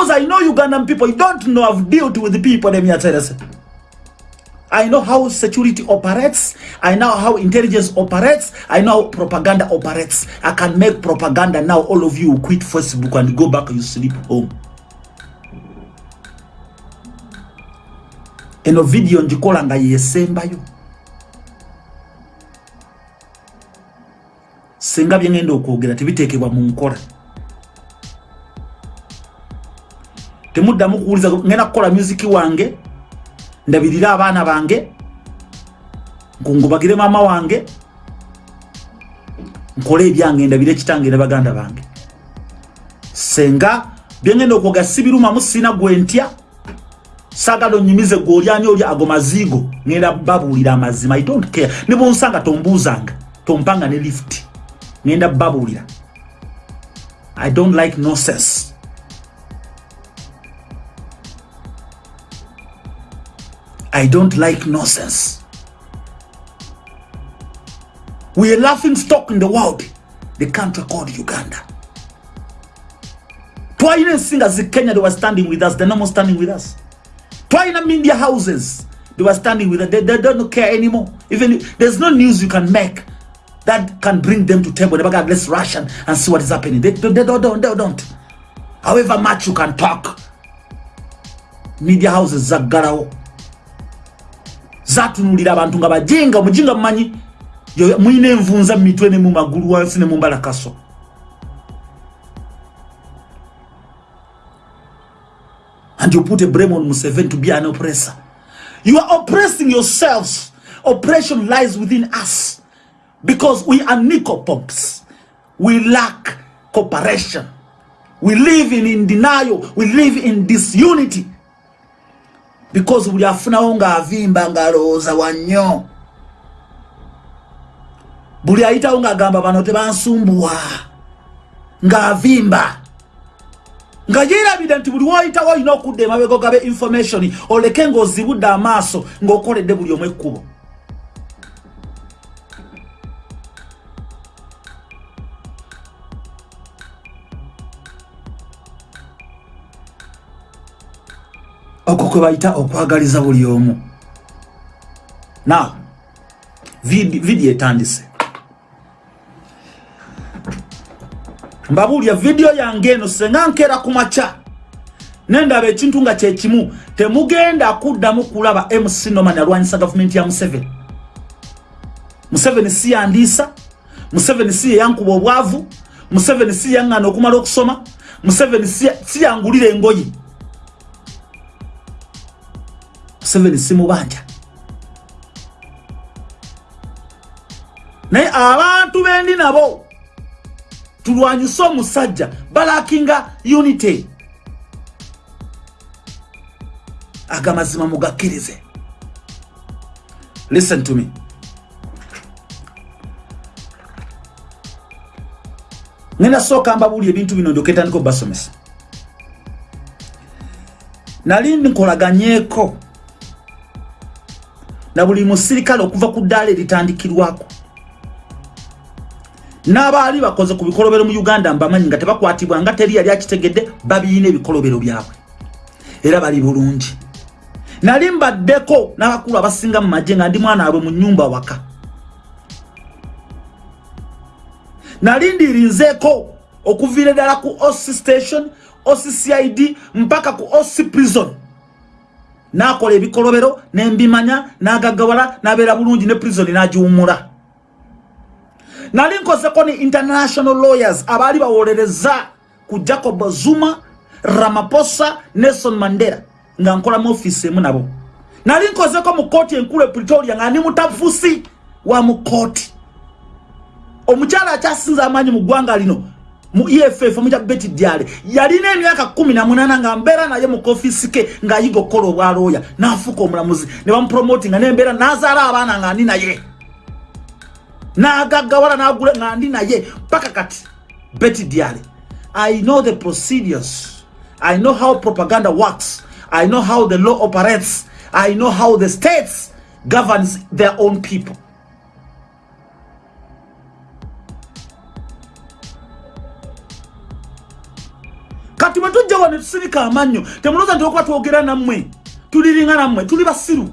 because i know ugandan people you don't know i've dealt with the people them here I know how security operates. I know how intelligence operates. I know how propaganda operates. I can make propaganda now. All of you quit Facebook and go back you sleep home. eno video njikola nga yesembayo singa byengenda okwogera tebiteekebwa mu nkola temuddamu kuwuliza ngenda kukola musiki wange ndabirira abaana bange nkungubagire maama wange nkole ebyange ndabire ekitange ne baganda bange. Senga byengenda okwogera sibirumamu sina gwentya sagala onyumize gwe olyani oli ago mazigo ngenda babuulira amazima i don't care. Ne bonsanga tombuuzanga tompanga ne lift ngenda babuulira. I don't like nonsense i don't like nonsense. We are laughing stock in the world. The country called uganda. Twalina ensinga zi kenya they were standing with us. They're no more standing with us. Twalina media houses they were standing with us. They, they don't care anymore. Even there's no news you can make that can bring them to table never let's rush and, see what is happening. They, they, they, don't, they, don't. However much you can talk media houses zaggalawo zatunulira abantu nga bajinga omujinga mumanyi mulina envunza mumitwe ne mu magulu wansi ne mumbalakaso and you put a blame on Museveni to be an oppressor. You are oppressing yourselves. Oppression lies within us because we are nicopops We lack cooperation. We live in, in denial. We live in disunity because we are funawo ng'avimba ng'alowooza wannyo buli ayitawo ng'agamba bano tebansumbuwa ng'avimba. Nga yerabira nti buli woyitawo olina okudda emabego gabe information oleke ng'ozibudde amaaso ng'okoledde buli omu ekkubo okwo kwe bayita okwagaliza buli omu. Now vidiyo etandise. Mbabuulya vidiyo yange eno senga nkeera ku makya. Nendaba ekintu nga kyekimu temugenda kuddamu kulaba mc noman alwanyisa gavumenti ya museveni. Museveni si yandiisa museveni si yeyankuba obwavu museveni si yaŋŋana okumala okusoma museveni si yangulira engoyi museveni si mubanja naye abantu bendi nabo tulwanyise omusajja balakinga unity. Agamazima mugakkirize. Listen to me. Ngenda sooka mbabuuli ebintu bino ndyoketandika obasomesa. Nali nkolaganyeeko na buli musirikale okuva ku ddaala eritandikirwako. N'abaali bakoze ku bikolobero mu uganda mbamanyi nga tebakwatibwa nga teri yali akitegedde babiina ebikolobero byabwe. Era bali bulungi. Nali mbaddeko n'abakulu abasinga mu magye nga ndi mwana abwe mu nyumba waka. Nali ndirinzeeko okuviira ddala ku oc station occid mpaka ku oc prison n'akola ebikolobero nembimanya n'agagawala n'abeera bulungi ne prison n'agiwumula nali nkozeko ni international lawyers abaali bawolereza ku jacob zuma ramaposa nelson mandela nga nkola mu office emu nabo. Nali nkozeko mu kooti enkulu e pretoria nga ndi mutafusi wa mu kooti omukyala akyasinza amaanyi mu ggwanga lino mu eff omuja beti dyale yalina emyaka kumi na munana nga mbeera naye mu kofiisi ke ng'ayiga okukola obwalooya n'afuuka omulamuzi ne bamupromotinga nembeera n'azaala abaana nga ndi naye. N'agaggawala n'agula nga ndi naye paka kati beti dyale i know the procedures. I know how propaganda works. I know how the law operates. I know how the states governs their own people kati bwe tujja wano ne tusirika amannyo temulooza nti okuba twogera nammwe tuliringa nammwe tuli basiru.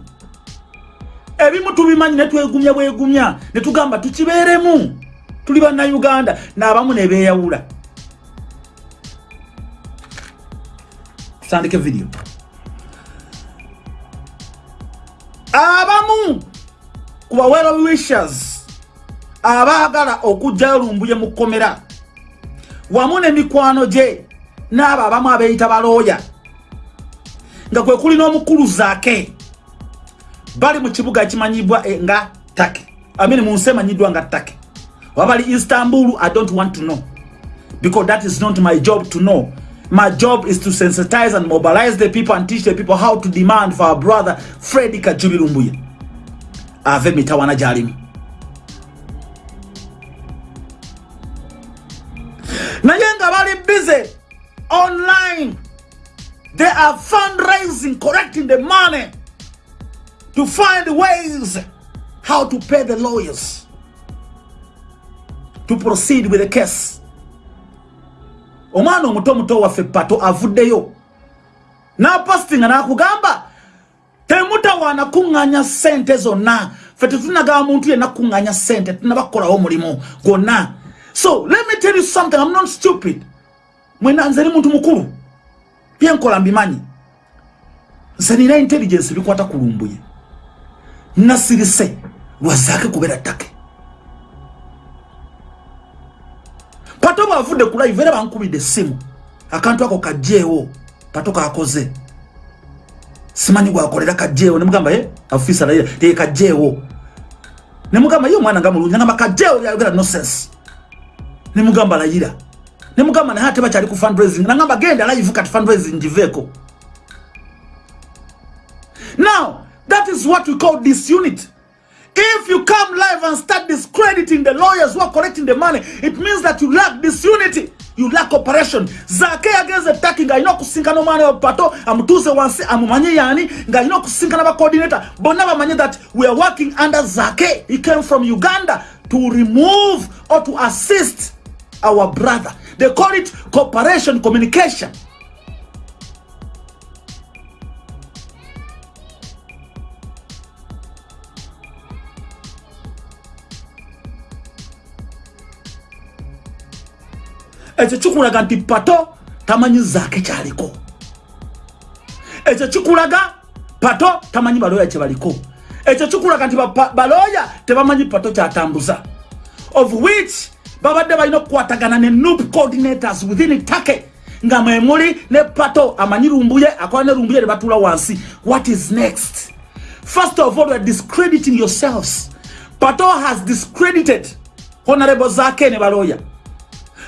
Ebimu tubimanyi netwegumya bwegumya netugamba tukibeeremu. Tuli bannayuganda naabamu nebeeyawula tutandike vidiyo abamu ku bawero wishers abaagala okujjayo lumbuye mu kkomera wamu n'emikwano gye n'abo abamu abeeyita balooya. Nga kwe kuli n'omukulu zaake bali mu kibuga ekimanyibwa eh, nga take amini mu nsi emanyiddwa nga take wabali istanbul i don't want to know. Because that is not my job to know. My job is to sensitize and mobilize the people and teach the people how to demand for our brother fredi kajubirumbuye. Ave mitawana gyalimu naye nga bali busy online. They are fundraising collecting the money to find ways how to pay the lawyers to proceed with the case. Omwana omuto muto waffe pato avuddeyo. N'apostinga n'akugamba temutawaana kuŋŋanya ssente zonna. Ffe tetunagaba muntu yenna kuŋŋanya ssente tunabakolawo omulimu gwonna. So let me tell you something. I'm not stupid mwena nze ni muntu mukulu. Byenkola mbimanyi. Nze nina intelligence bikwata kulumbuye nasirise lwazaake kubeera ttake. Pato bwavudde ku live era bankubidde essimu. Akantu ako kajjeewo pato kakoze. Simanyi gwakolera kajjeewo nemugamba ye afisa layira teye kajjeewo nemugamba ye omwana nga mulungi. Nagamba kajjeewo yayogera nonsense. Nemugamba layira nemugamba naye ate bakyali ku fundraising nagamba genda live kati fundraising giveeko now that is what we call disunity If you come live and start discrediting the lawyers who are collecting the money, it means that you lack disunity. You lack operation. Zake against attacking nga ino kusinka no mane pato amutuze wansi amumanye yani nga ino kusinka na ba coordinator. Bona bamanye that we are working under Zake. He came from Uganda to remove or to assist our brother. They call it cooperation communication. ekyo kikulaga nti pato tamanyi zaake kyaliko. Ekyo kikulaga pato tamanyi balooya kyebaliko. Ekyo kikulaga nti balooya tebamanyi pato kyatambuza. Of which babadde balina okukwatagana ne noob coordinators within take nga mwemuli ne pato amanyi lumbuye akola ne lumbuye ne batuula wansi. What is next? First of all youare discrediting yourselves. Pato has discredited honorable zaake ne balooya.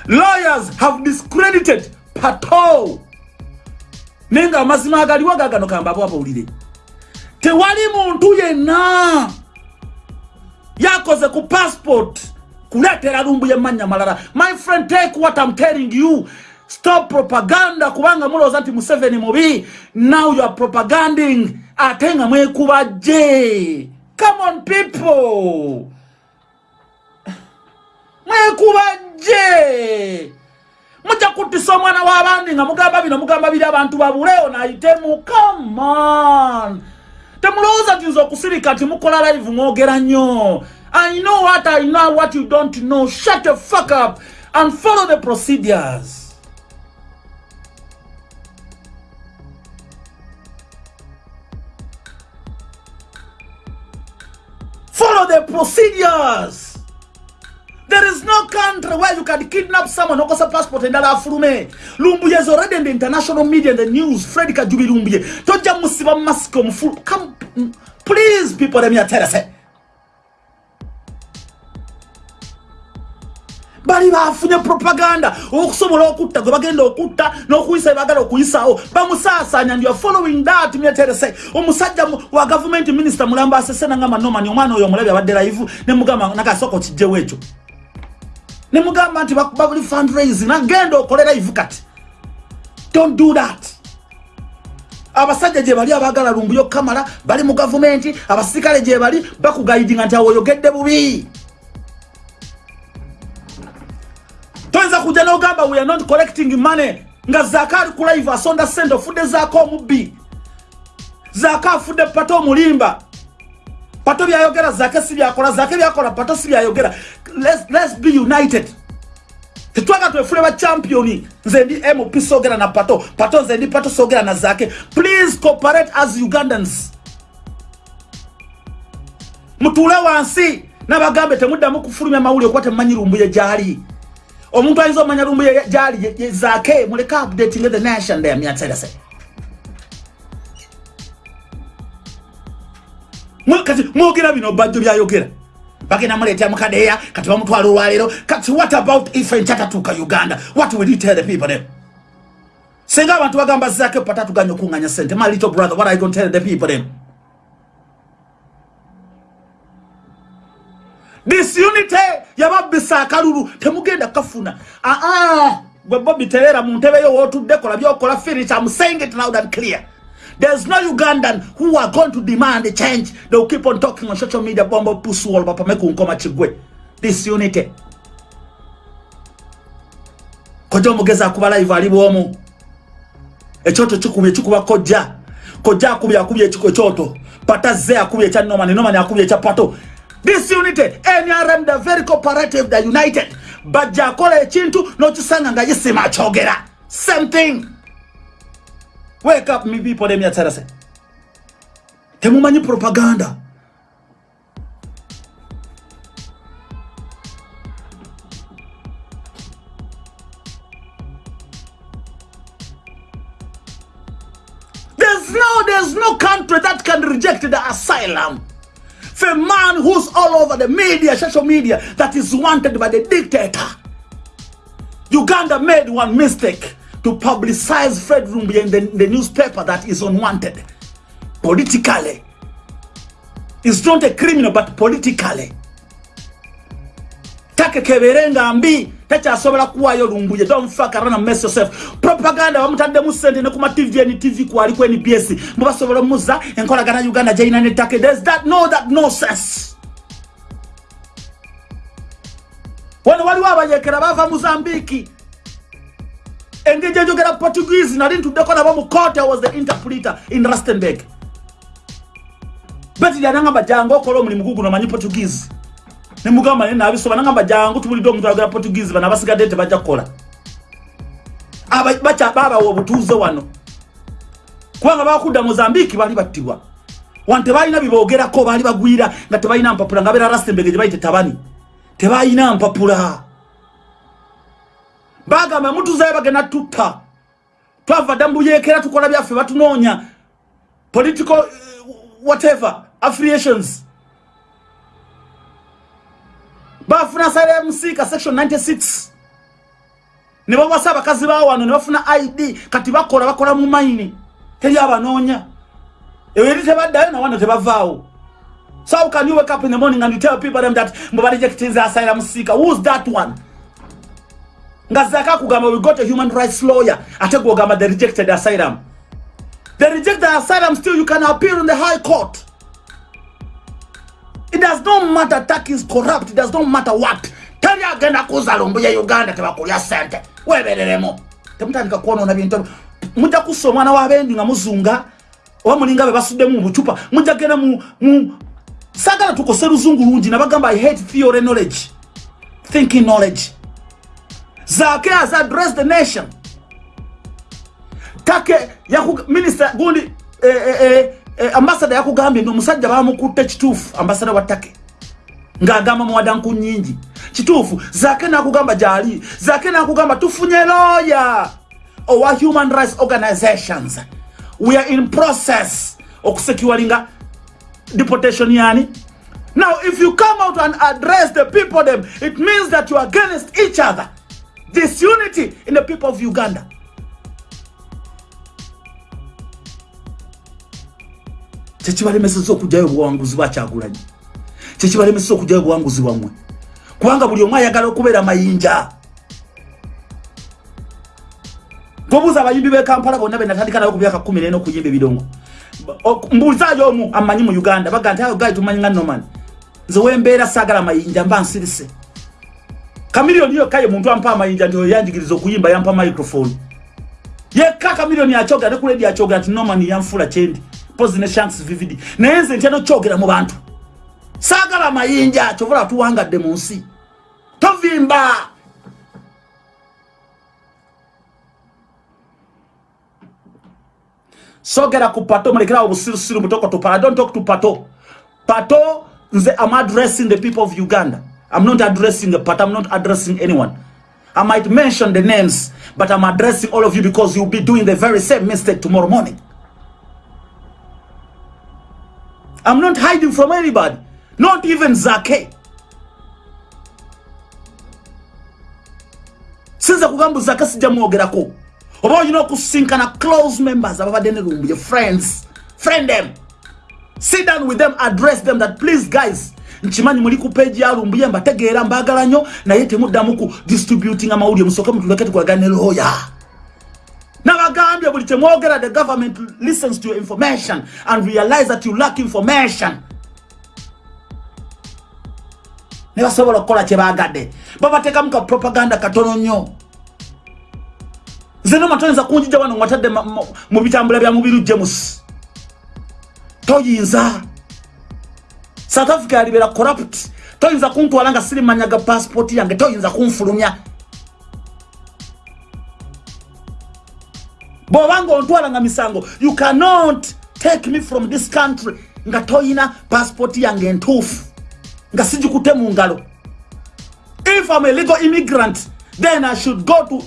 Lawyers have discredited pato. Naye nga amazima agaliwo gagano kambabo abawulire tewali muntu yenna yakoze ku passport kuleetera lumbu yemmanya malala my friend take what i'm telling you. Stop propaganda kubanga mulowooza nti museveni mubi. Now you are propaganding ate nga mwekuba je come on people. Mwekuba je mujja kuttisa omwana w'abandi nga mugamba bino mugamba biri abantu babuleo nayitemu comeon temulowooza nti nze okusirika nti mukola live mwogera nnyo i know what i know what you don't know. Shut the fuck up and follow the procedures. Follow the procedures. There is no country where you can kidnap someone okosa passport endala afulume lumbuye is already in the international media and the news. Fred kajubi lumbuye. Tojja musiba mask omufulu come please people let me tell you bali bafunye propaganda okusobola okutta gwe bagenda okutta n'okuyisa ebagala okuyisaawo bamusaasanya ndi following that myeterese. Omusajja wa government minister mulamba asese nangamba nomani omwana oyo omulabi abadde live nemugamba nakasooka okijjewo ekyo. Nemugamba nti bakuba buli fundraising nagenda okolera ivu kati. Don't do that. Abasajja gye bali abagala lumbuyo kamala bali mu gavumenti abasirikale gye bali bakugaidinga nti awoyogedde bubi toyinza kujja nogamba we are not collecting money. Nga zaaka ali kulaiva asonda sente ofudde zaka omubbi zaaka afudde pato omulimba. Pato byayogera zaake si byakola zaake byakola pato si byayogera let's be united. Tetwaga twefule bachampioni nze ndi mp sogera na pato. Pato nze ndi pato sogera na zake. Please cooperate as ugandans. Mutuule wansi. Nabagambe temuddamu kufulumya mawulire kuba temumanyi lumbuye gyali omuntu ayinza omanya lumbuye gyali zaake muleke updating the nation there myatserese kati mwogera bino bajjo byayogera. Bagenda muleetera mukadeya kati bamutwala olwaleero. Kati what about ife nkyatatuuka uganda? What will you tell the people them singa abantu bagamba zaake patatuganya okuŋŋanya sente my little brother what are you going to tell the people them disunity yababisa akalulu temugenda kafuna aa gwe bobi terera mu ntebe yo wootudde kola byokola finish am saying it loud and clear. There's no ugandan who are going to demand a change. They'll keep on talking on social media bombo pusuol bapameku nkoma kigwe. Disunity. Koja omugezi akuba live ali bwomu? Ekyoto kikubye kikuba kojja. Kojja akubye akubye ekyoto. Pata ze akubye ekya nomani nomani akubye ekya pato this unity nrm the very cooperative the united. Bajja akola ekintu n'okisanga nga yisima akyogera same thing. Wake up me people them yatsarase temumanyi propaganda. There's no there's no country that can reject the asylum for a man who's all over the media, social media, that is wanted by the dictator. Uganda made one mistake to publicize Fred Rumbi in the, the newspaper that is unwanted. Politically. It's not a criminal, but politically. Take keberenga mbi tekyasobola kuwaayo lumbuye don't fuck around and mess yourself propaganda bamutaddemu sente ne kuma tv ni tv kwali ku nbs mubasobola muzza enkolagana uganda gyalina nettake there's that no that no sense wano waliwo abayekera bava mozambiki engeri enjogera portuguese nali ntuddeko nabo mu cote was the interpreter in rustenburg. Beti lyanangamba jangu okola omulimu guguno omanyi portuguese nemugamba naye nabisoba nangamba jangu tubulidde omuntu ayogera portuguese bano abasigadde tebajja kukola. Baabawa obutuuze wano. Kubanga bakudda mozambiki baali battibwa. Wano tebalina biboogerako baali bagwira nga tebalina mpapula nga beera rastembege gye bayite tabani. Tebalina mpapula. Bagamba mutuzayo bagenda tutta. Twava dda mubuyekera tukola byaffe batunoonya political uh, whatever affiliations bafuna sale musika section 96 ne bawasa abakazi bawo wano ne bafuna id kati bakola bakola mu maini teri abanoonya eri tebaddayo nawano tebavaawo. So how can you wake up in the morning and you tell people them that mbe barejectinze asylum musika. Who's that one? Ngazaka kugamba we got a human rights lawyer. Ate gwogamba the rejected asylum. The rejected asylum still you can appeal in the high court it does not matter tak is corrupt it does not matter what. Teri agenda kuza lumbu ya uganda tebakulya sente webereremu temutandika kwonona bintu. Mujja kussa omwana wabendi nga muzunga oba mulinga be basuddemu mu bucupa mujja genda mu sagala tukose luzungu lungi nabagamba i hate theory knowledge. Thinking knowledge. Zake has addressed the nation. Take minister gundi eh, eh, eh, ambasada yakugambye ndi omusajja bamukutte kituufu ambasada watake ng'agamba muwadanku nyingi. Kituufu zake nakugamba gyali zake nakugamba tufunye lawyer. Owa human rights organizations. We are in process okusecuringa deportation yani. Now if you come out and address the people them it means that you are against each other. This unity in the people of uganda kyekibalemeseza okugjayo obuwanguzi bwakyagulanyi kyekibalemeseza okugjayo obuwanguzi bwammwe. Kubanga buli omu ayagala okubeera mayinja. Gobuuza abayimbi bekampala bonna benatandika nayo ku myaka kumi nena okuyimba ebidongo mbuuzayo omu amanyi mu uganda baga nti ayo gali tumanyi nga noman nze wembeera saagala mayinja mba nsirise. Kamiliyoni yokaye muntu ampa amayinja nti oyanjigiriza okuyimba yampa microphone. Yekka kamilioni akyogera ne ku ledi akyogera ti noman yanfula kyendi pozi ne shanks vividi. Naye nze ntya nokyogera mu bantu. Saagala amayinja kyovula tuwangadde mu nsi. Tovimba! Sogera ku pato mulekerawo obusirusiru mutokotopa i don't talk to pato. Pato nze am addressing the people of uganda. I'm not addressing a pato i'm not addressing anyone. I might mention the names but i'm addressing all of you because you'll be doing the very same mistake tomorrow morning i'm not hiding from anybody. Not even zake sinza kugamba zake sijja mwogerako oba olina okusinkana close members ababadde ne lumbuye friends. Friend them. Sit down with them address them that please guys nkimanyi muli ku page ya lumbuye mbategeera mbagala nnyo naye temuddamu ku distributing amawulire musooke mutuleke tukolagane looya nabagambye buli kyemwogera the government listens to your information and realize that you lack information. Ne basobola okukola kyebagadde babateekamu ka propaganda katono nnyo. Nze noma toyinza kunjija wano ngwatadde mu bitambula bya mubiru james toyinza. South africa yalibera corrupt. Toyinza kuntwala nga siri manyaga passport yange toyinza kunfulumya bwobanga ontwala nga misango you cannot take me from this country nga toyina passport yange entuufu nga sijikute mu ngalo if i'm a legal immigrant then i should go to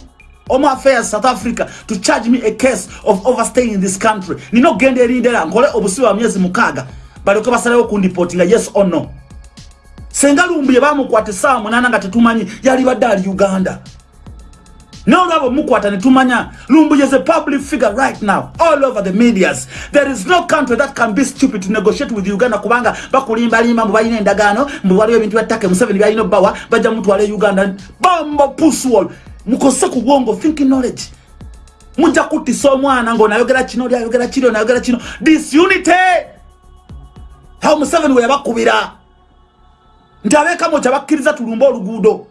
Home Affairs South Africa to charge me a case of overstaying in this country. Nino gende erindera nkole obusibe wa myezi mukaaga balyoke basalewo kundipotinga yes or no. Senga lumbuye bamukwate saa munana nga tetumanyi yali badde ali Uganda. Nolwabo mukwatane tumanya lumbuye is a public figure right now all over the medias. There is no country that can be stupid to negotiate with uganda kubanga bakulimbalimba mbu balina endagaano mbu waliwo ebintu byattake museveni byalina obbawa bajja mutwala uganda. Bambo puswall mukose ku bwongo thinking knowledge. Mujja kutisa omwana ngaonayogera kino lyayogera ayogera kiri onayogera kino. Disunity! Awo museveni we yabakubira. Nti abeekamo kyabakkiriza tulumbe oluguudo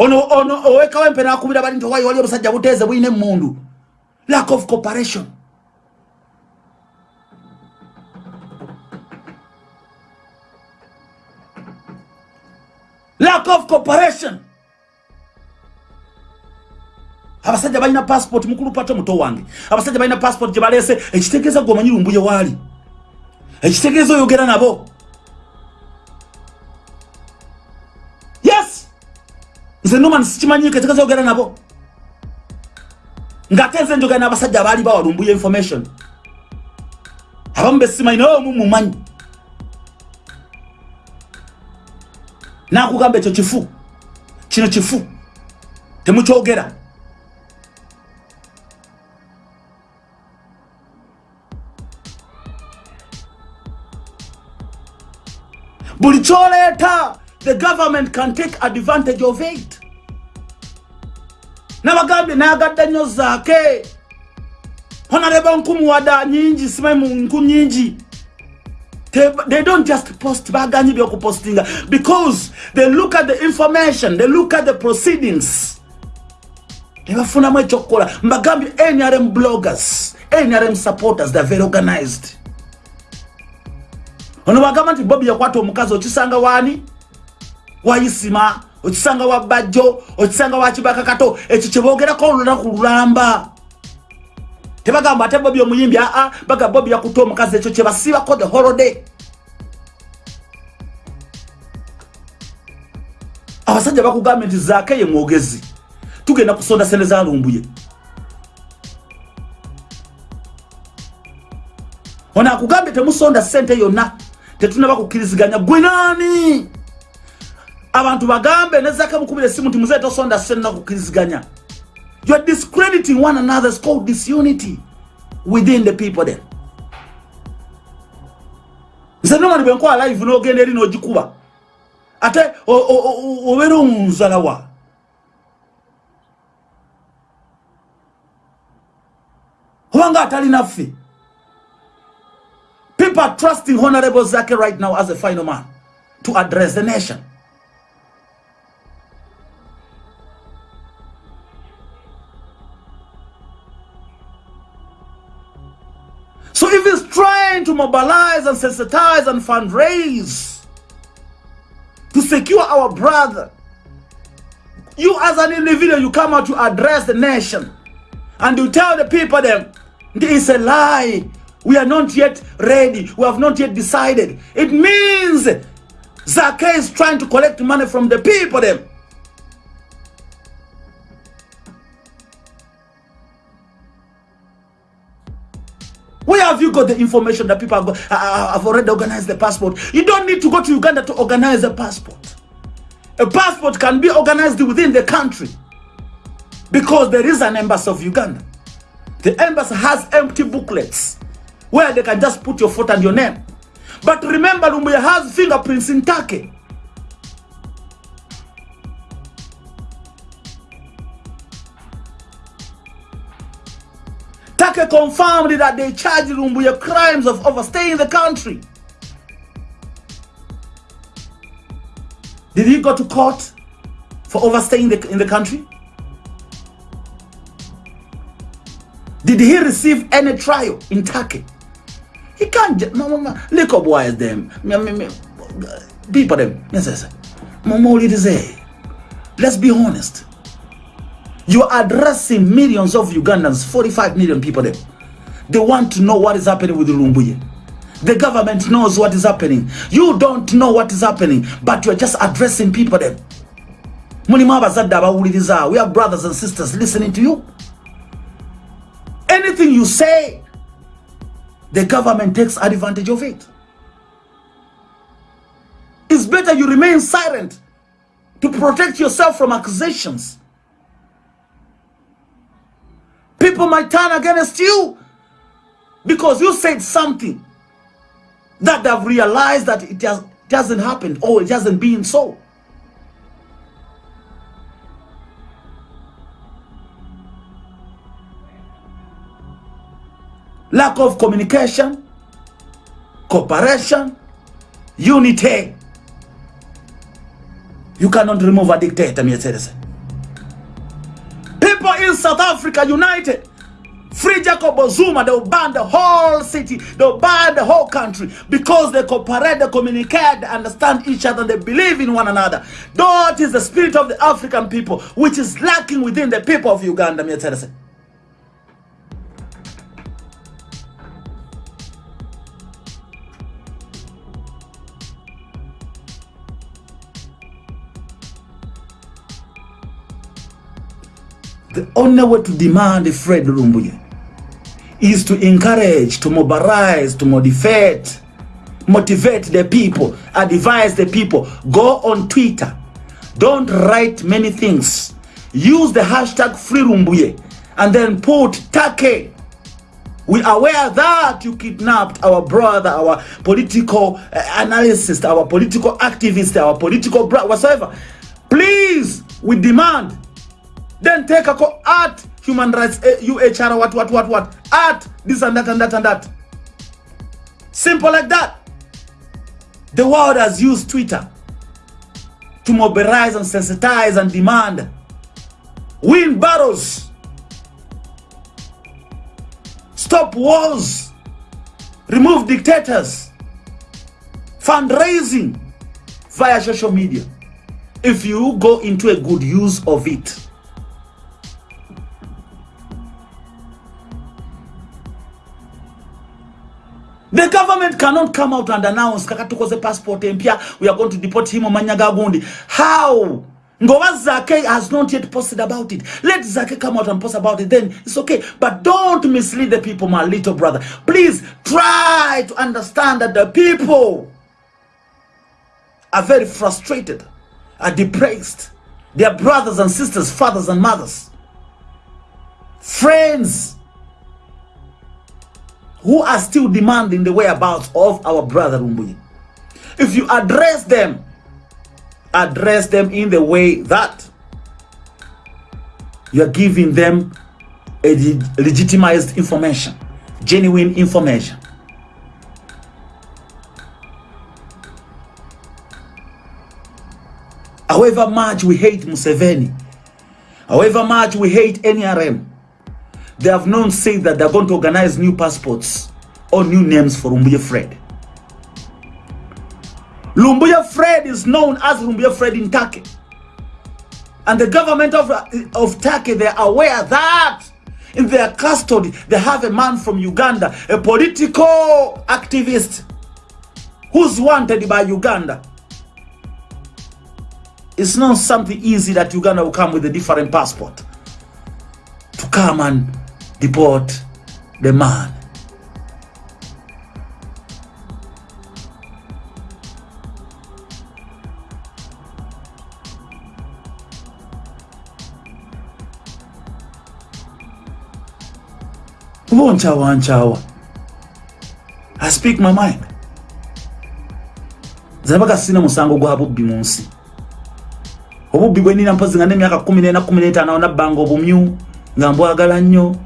ono ono owekawo empe nakubira bali nti owayi wali obusajja buteeze bulina emundu lack of cooperation. Lack of cooperation. Abasajja balina passport mukulu pato muto wange. Abasajja balina passport gye baleese. Ekitegeeza gwe omanyi lumbuye waali. Ekitegeeza oyogera nabo nze noman sikimanyiko ekitegeeza oyogera nabo? Ngaate nze njogera n'abasajja abaali bawa lumbuye information abamu besimanyi naye omu mumanyi. Nakugamba ekyo kifu kino kifu temukyogera. Buli kyoleeta the government can take advantage of it nabagambye nayagadde nnyo zaake honareba nkumuwada nyingi simanyi nku nyingi they don't just post baganyi byokupostinga because they look at the information they look at the proceedings. Nebafunamu ekyokukola mbagambye nrm bloggers nrm supporters theyare very organized. Ono bagamba nti bobi yakwata omukazi okisanga waani? Wayisima okisanga wa bajjo okisanga wa kibaka kato ekyo kyebogerako olunaku lulamba. Tebagamba ate bobi omuyimbi aa baga bobi yakuta omukazi ekyo kyebasiibako the holiday abasajja bakugambye nti zaake ye mwogezi. Tugenda kusonda sente zalumbuye ono akugambye temusonda sente yonna tetunaba kukkiriziganya gwe naani abantu bagambe nezaka mukubira esimu nti muzeeta osonda senna kukkiriziganya. You are discrediting one another. Is called disunity within the people then nze nomani bwenkola live n'ogenda eri n'ogikuba. Ate obeera omunzalawa obanga atalinaffe People are trusting Honorable Zaki right now as a final man to address the nation. So if he's trying to mobilize and sensitize and fundraise to secure our brother, you as an individual, you come out to address the nation and you tell the people them, it's a lie. We are not yet ready. We have not yet decided. It means Zake is trying to collect money from the people them. Where have you got the information that people have, uh, uh, have already organized the passport? You don't need to go to Uganda to organize a passport. A passport can be organized within the country because there is an embassy of Uganda. The embassy has empty booklets where they can just put your photo and your name. But remember, Lumbuya has fingerprints in Turkey. Turkey confirmed that they charged Lumbuya crimes of overstaying the country. Did he go to court for overstaying the, in the country? Did he receive any trial in Turkey? He can't no, no, no. Look up why them. People them. Yes, yes. Let's be honest. You're addressing millions of Ugandans, 45 million people there. They want to know what is happening with Lumbuye. The government knows what is happening. You don't know what is happening, but you're just addressing people there. We have brothers and sisters listening to you. Anything you say, the government takes advantage of it. It's better you remain silent to protect yourself from accusations. People might turn against you because you said something that they've realized that it, has, hasn't happen or it hasn't been so. lack of communication, cooperation, unity. You cannot remove a dictator, me citizen. South Africa united. Free Jacob Zuma, they'll ban the whole city, they'll ban the whole country because they cooperate, they communicate, they understand each other, they believe in one another. That is the spirit of the African people, which is lacking within the people of Uganda, me The only way to demand Fred Lumbuye is to encourage, to mobilize, to motivate, motivate the people, advise the people. Go on Twitter. Don't write many things. Use the hashtag Free Lumbuye and then put Take. We are aware that you kidnapped our brother, our political uh, analyst, our political activist, our political brother, whatsoever. Please, we demand then take a call at human rights eh, UHR what what what what at this and that and that and that. Simple like that. The world has used Twitter to mobilize and sensitize and demand. Win battles. Stop wars. Remove dictators. Fundraising via social media. If you go into a good use of it. The government cannot come out and announce kakatukoze passport empia we are going to deport him Manyaga Gundi. How? Ngoba Zake has not yet posted about it. Let Zake come out and post about it, then it's okay. But don't mislead the people, my little brother. Please try to understand that the people are very frustrated, are depressed. Their brothers and sisters, fathers and mothers, friends, who are still demanding the whereabouts of our brother Lumbuye. If you address them, address them in the way that you are giving them a legitimized information, genuine information. However much we hate Museveni, however much we hate NRM, they have known say that they're going to organize new passports or new names for Lumbuye Fred. Lumbuye Fred is known as Lumbuye Fred in Turkey. And the government of, of Turkey, they are aware that in their custody, they have a man from Uganda, a political activist who's wanted by Uganda. It's not something easy that Uganda will come with a different passport to come and deport the man. kuba nchawa i speak my mind. Zinabaga sina musango gwa bubbi mu nsi obubbi bwe nina mpozi nga n'emyaka kumi n'ena kumi n'etaano nabbanga obumyu nga mbwagala nnyo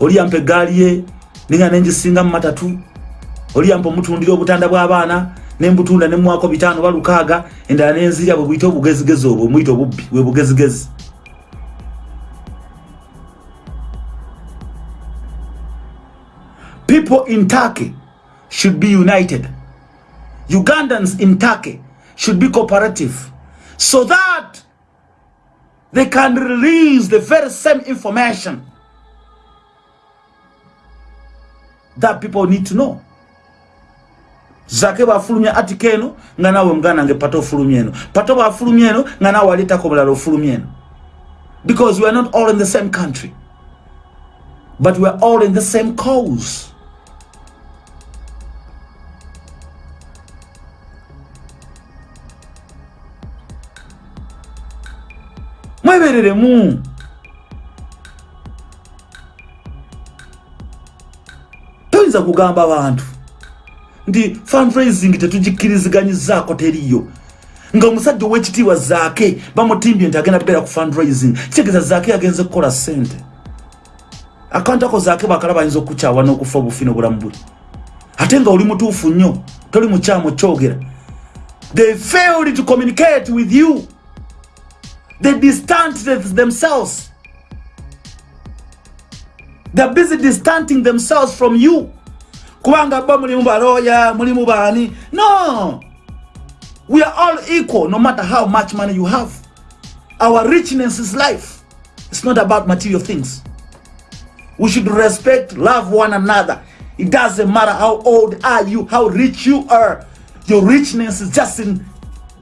oli yampa eggaali ye ninga nengisinga mu matatu oli yampa omutundira obutanda bw'abaana nembutunda nemwako bitaano balukaaga endala nenzirya bwe buyite obugezigezi obwo muyite obubbi bwe bugezigezi people in Turkey should be united. Ugandans in Turkey should be cooperative so that they can release the very same information that people need to know. zake bafulumya ati keno nga nawe mgana nge pato ofulumya eno. Pato bafulumya eno nga nawe aleetako eno. Because we are not all in the same country. But we are all in the same cause. Mwebereremu toyinza kugamba abantu nti fundraising tetugikkiriziganyizzaako teriyo nga omusajja owekitiibwa zaake bamutimbye nti agenda kubeera ku fundraising. Kitegeeza zaake yagenze kukola ssente. Akantu ako zaake bakala bayinza okukyawa n'okufa obufi n'obulamu bwe. Ate nga oli mutuufu nnyo toli mukyamu kyogera they failed to communicate with you. They distanced themselves. They're busy distancing themselves from you kubanga ba mulimu baloya mulimu bani. No! We are all equal no matter how much money you have. Our richness is life. It's not about material things. We should respect love one another. It doesn't matter how old are you how rich you are. Your richness is just in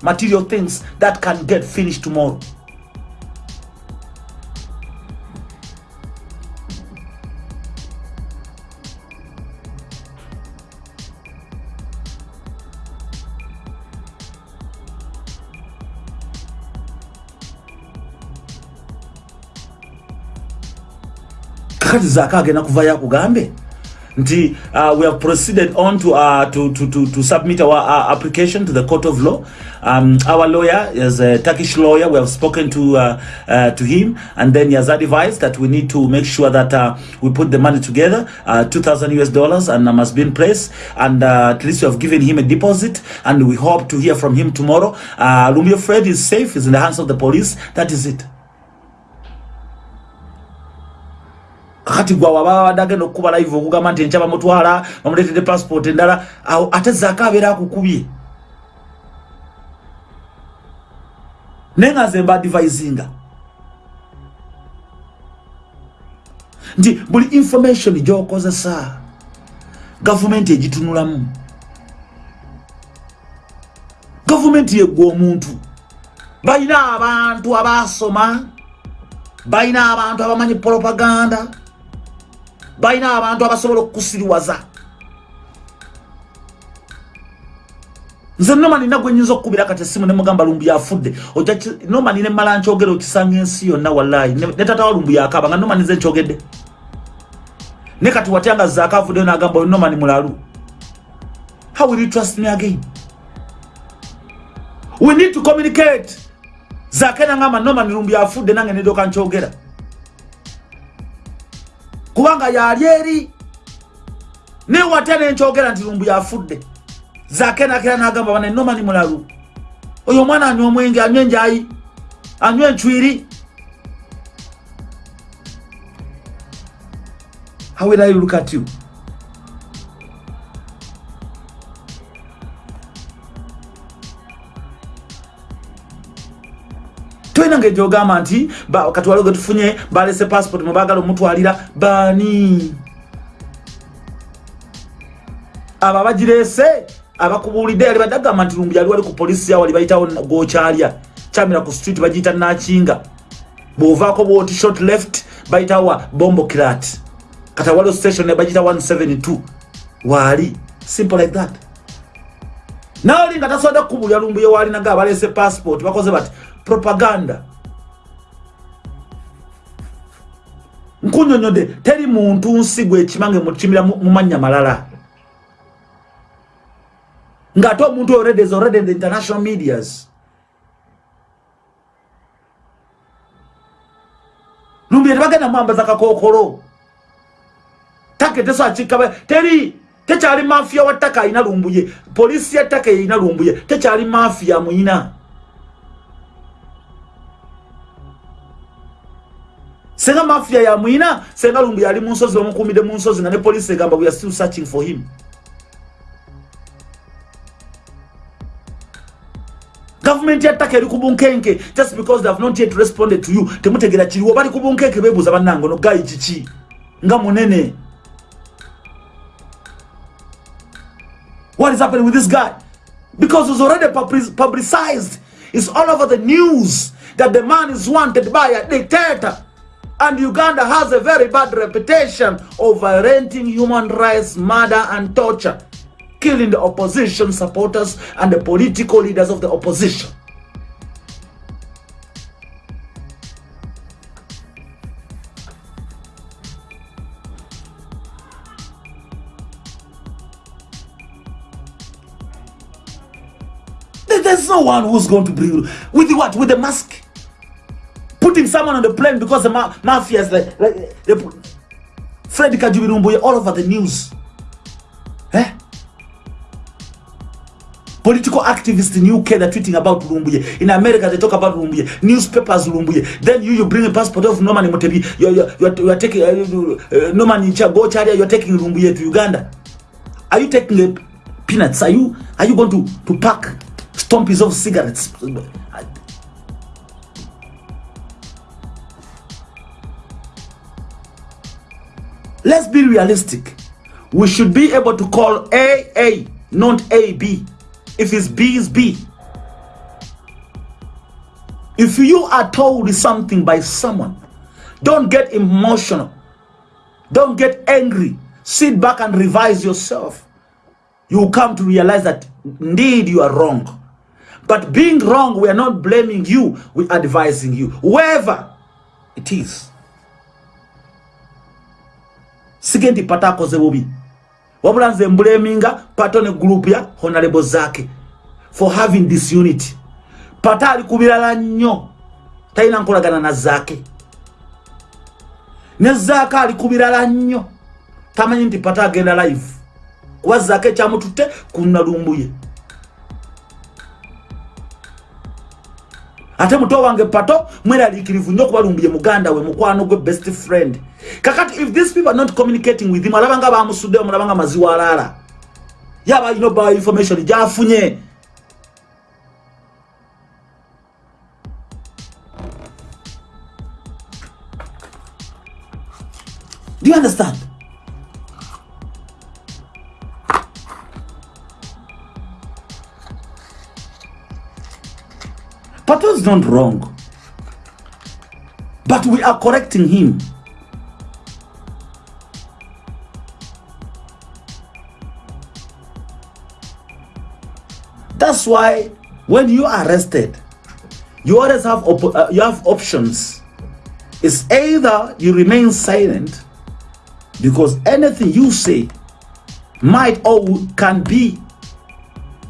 material things that can get finished tomorrow kakati zaaka agenda kuvayo akugambe nti uh, we have proceeded on to, uh, to, to, to, to submit our uh, application to the court of law. Um, our lawyer is a turkish lawyer. We have spoken to uh, uh, to him. And then he has advised that we need to make sure that uh, we put the money together uh, 2000 us dollars and um, has been placed and uh, at least we have given him a deposit. And we hope to hear from him tomorrow. Uh, lumio fred is safe. Is in the hands of the police. That is it kakati gwa waba wabadde agenda okukuba live okugamba nti enkya bamutwala bamuleetedde passport endala awo ate zaako abeera akukubye. Naye nga nze mba advisinga. Nti buli information gyokozesa gavumenti egitunulamu. Gavumenti yeggwa omuntu. Balina abantu abasoma balina abantu abamanyi propaganda balina abantu abasobola okukusiriwaza nze nomani nagwe nyinza okukubira kati esimu nemugamba lumbu yafudde nomani nemala nkyogere okisanga ensi yonna wallayi ne tata wa lumbu yakaba nga nomani nze nkyogedde. Ne kati watyanga zaako avuddeyo nagamba oyo nomani mulalu? How will you trust me again? We need to communicate. Zaake nangamba nomani lumbu yafudde nange nedoka nkyogera kubanga yali eri. Naye watya nenkyogera nti lumbu yafudde. Zakenakera nagamba bana nomani mulalu. Oyo omwana anywa omwenge anywa enjayi anywa encwiri how will i look at you tolina ngaegyogamba nti kati waliwo getufunye balese passport mwebagala omutwalira bani abo abagirese abakubuulidde yali badde agamba nti lumbu yali wali ku polisi yawali bayitawo gokyalya kyamira ku street bagiyita nakinga bwovaako bwoti short left bayitawa bombo kirat. Kati waliwo station nebagiyita 172 waali simple like that. Naali nga tasobodde kukubulya lumbu yewalinaga abalese passport. Bakoze bati propaganda. Nkunyonyodde teri muntu nsi gwekimange mukimira mu mannya malala. Ngaate omuntu already is already in the international medias. Lumbi tebagenda mwambaza kakokolo take teso akikaba teri tekyali mafiya wa ttaka alina lumbuye. Polisi ya ttaka erina lumbuye tekyali mafiya muyina senga mafiya yamwina senga lumbu yali munsozi bamukumide munsozi nga ne polisi egamba we are still searching for him. Gavumenti yattaka eri ku bunkenke just because they have not yet responded to you temutegera kiriwo bali ku bunkenke bebuuza bannange no gayi kiki? Nga munene. What is happening with this guy? Because it's already publicized. It's all over the news that the man is wanted by a dictator and uganda has a very bad reputation of violating human rights murder and torture killing the opposition supporters and the political leaders of the opposition. There's no one who's going to bring with what? With the mask? Putting someone on the plane because the ma mafia is like, like they put Fred Kajubirumbuye all over the news. Eh? political activists in UK they're tweeting about Lumbuye. In America they talk about Lumbuye. Newspapers Lumbuye. Then you you bring a passport of Norman Mutebi. You're you're, you're, you're taking uh, uh, Norman Go Charia. You're taking Lumbuye to Uganda. Are you taking a peanuts? Are you are you going to to pack stumpies of cigarettes? Let's be realistic. We should be able to call A A, not A B. If it's B, it's B. If you are told something by someone, don't get emotional. Don't get angry. Sit back and revise yourself. You will come to realize that indeed you are wrong. But being wrong, we are not blaming you, we are advising you. Whoever it is. Sigendi patako zebubi. wabula nze mbulaminga pato ne gurupu ya honorable zake for having this unity pata ali kubirala nnyo. Talina nkolagana na zake. Ne zaake ali kubirala nnyo. Tamanyi nti pata agenda live. Kuba zaake ekyamututte ku nalumbuye ate muto wange pato mweraliikirivu nnyo okuba lumbuye muganda we mukwano gwe best friend kakati if these people are not communicating with him alabanga bamusudde mulaba nga maziwa alala. Yaba alina obawa information gyafunye do you understand? Pato is not wrong? But we are correcting him That's why when you are arrested, you always have uh, you have options. It's either you remain silent because anything you say might or can be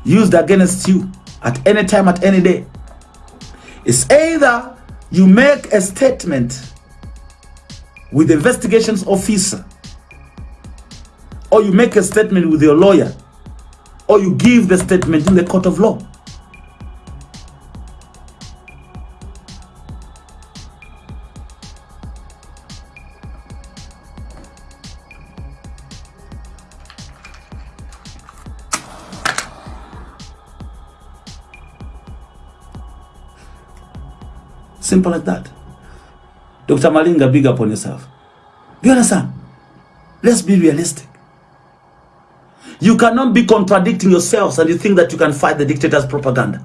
used against you at any time, at any day. It's either you make a statement with the investigations officer or you make a statement with your lawyer or you give the statement in the court of law. Simple like that. Dr. Malinga, big up on yourself. Do you understand? Let's be realistic. You cannot be contradicting yourselves and you think that you can fight the dictator's propaganda.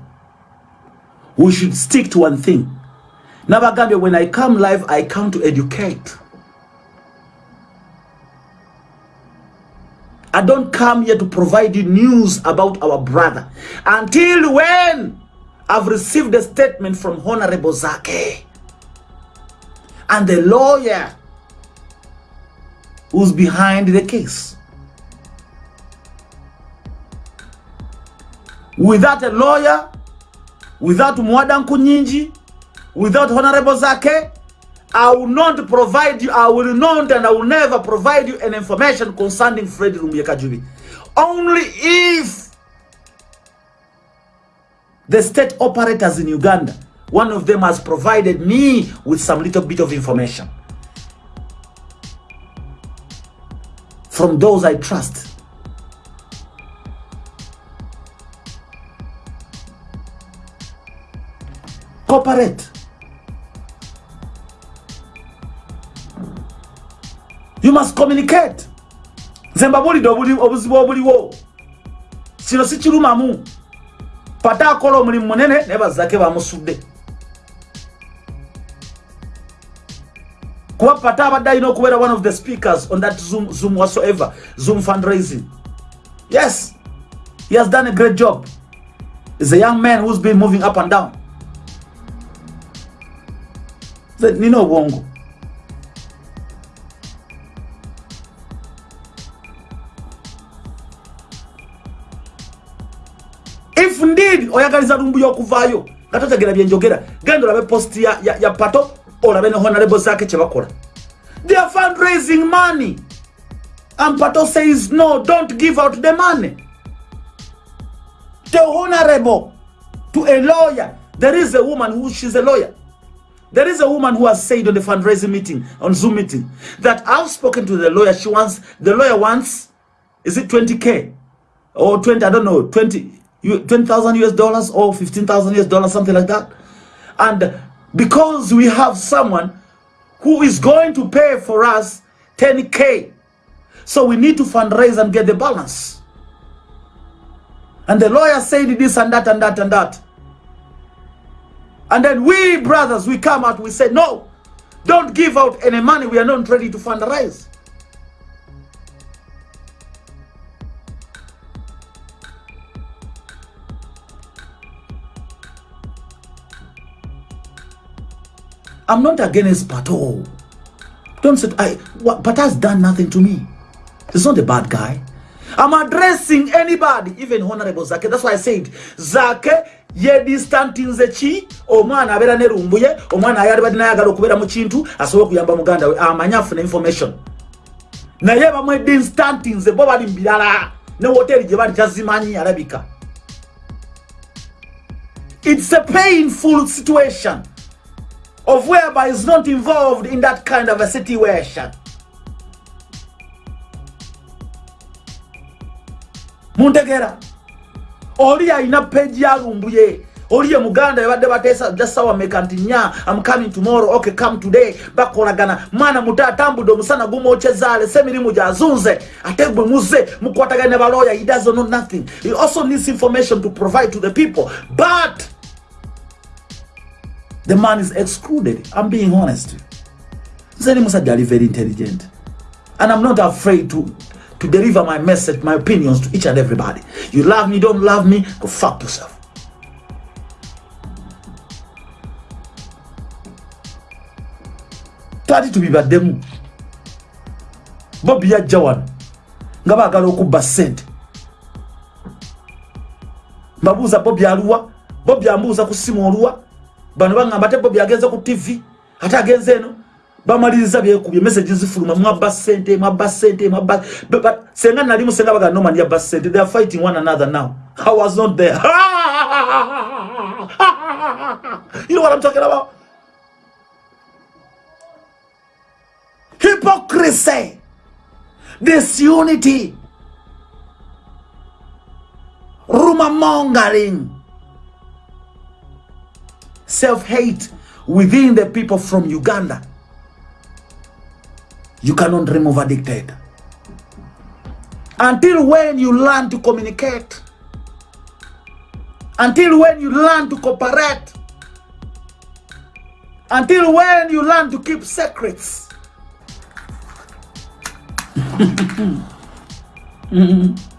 We should stick to one thing. Nabagambia, when I come live, I come to educate. I don't come here to provide you news about our brother. Until when I've received a statement from Honorable Zake and the lawyer who's behind the case. Without a lawyer, without Mwadan Kunyinji, without Honorable Zake, I will not provide you, I will not and I will never provide you an information concerning Fred Rumbiekajubi. Only if the state operators in Uganda, one of them has provided me with some little bit of information. From those I trust. Cooperate. you must communicate. Nze mbabulidde obuzibu obuliwo kino si kirumamu. Pata akola omulimu munene naye bazake bamusudde. Kuba pata abadde alina okubeera one of the speakers on that zoom, zoom whatsoever zoom fundraising. Yes he has done a great job. Is a young man who's been moving up and down nina obwongo if indeed oyagaliza lumbuya okuvaayo nga totegera byenjogera genda olabe post ya, ya, ya pato olabe ne honorable zake kyebakola they are fundraising money. And pato says no don't give out the money. The honorable to a lawyer there is a woman who she's a lawyer there is a woman who has said on the fundraising meeting on zoom meeting that i've spoken to the lawyer she wants the lawyer wants is it 20k or 20 i don't know 20 20,000 US dollars or 15,000 US dollars, something like that. And because we have someone who is going to pay for us 10K, so we need to fundraise and get the balance. And the lawyer said this and that and that and that. And then we brothers, we come out, we say, no, don't give out any money. We are not ready to fundraise. I'm not against Pato. Don't say, I, what, has done nothing to me. He's not a bad guy. I'm addressing anybody, even Honorable Zake. That's why I said, Zake, ye distantinze chi omwana abeera ne rumbuye omwana ayali badde naye agala okubeera mu kintu asobola okuyamba muganda we amanye afuna information naye bamwedde instantinze bo bali mu birala ne woteri gye bali tazimanyi alabika it's a painful situation of whereby is not involved in that kind of a situation. Muntegera oli alina peji yalumbuye oli ye muganda yabadde bateesa jasawa meka nti nya am coming tomorrow okay come today bakolagana mwana muto atambudde omusana gumwocezaale se emirimu gyazunze ate gwe muze mukwatagana ne baloya he doesn't know nothing he also needs information to provide to the people but the man is excluded. I'm being honest. Zeni Musajja are very intelligent. And I'm not afraid to, to deliver my message, my opinions to each and everybody. You love me, don't love me, go fuck yourself. twali tubibaddemu bobi yajja wano nga baagala okubba ssente mbabuuza bobi aluwa bobi ambuuza ku simu oluwa bano baŋŋamba ate bobi agenze ku tv ate agenze eno bamaliriza byekubye message zifuluma mwabba sente mwabba sente mwabba senga nalimu senga baga norman yabba sente they are fighting one another now. I was not there. You know what i'm talking about? Hypocrisy disunity. Rumor mongering. Self-hate within the people from uganda you cannot remove a dictator. Until when you learn to communicate? Until when you learn to cooperate? Until when you learn to keep secrets? mm-hmm.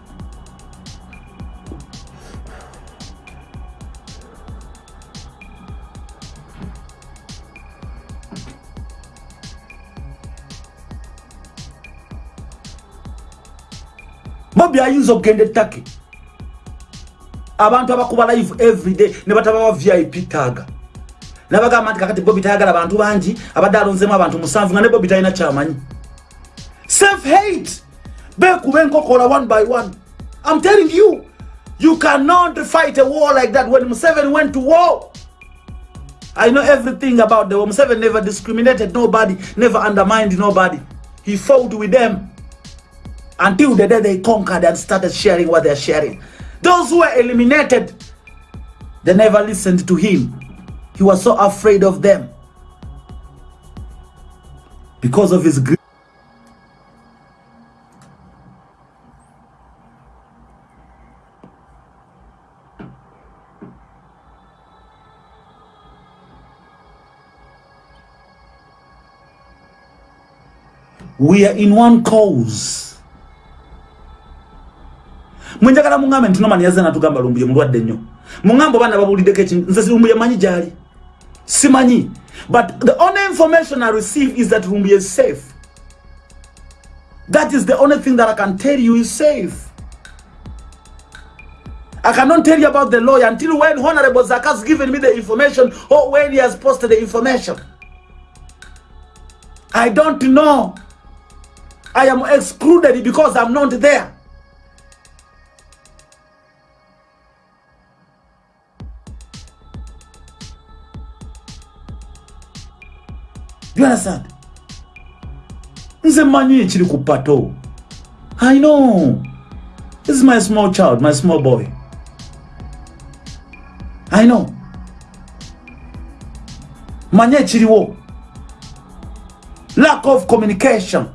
bobi ayinza okugenda ettake. Abantu abakuba live everyday ne batabawa vip taaga. Nabagamba nti kakati bobi tayagala abantu bangi abadde alonzemu abantu musanvu nga ne bobi talina kyamanyi. Self hate bekuba enkokola one by one. I'm telling you you cannot fight a war like that when museven went to war. I know everything about the war. Museven never discriminated nobody never undermined nobody. He fought with them until the day they conquered and started sharing what they're sharing. Those who were eliminated, they never listened to him. He was so afraid of them because of his greed. We are in one cause. Mwenjagala muŋambe nti nomani yazze natugamba lumbuye mulwadde nnyo muŋambe obaana babuuliddeko ekintu nze lumbuye manyi gyali simanyi but the only information i receive is that lumbuye is safe that is the only thing that i can tell you is safe I cannot tell you about the lawyer until when Honorable Zaka has given me the information or when he has posted the information. I don't know. I am excluded because I'm not there. You understand nze manyi ekiri ku pato i know. This is my small child my small boy. I know. Manyi ekiriwo lack of communication.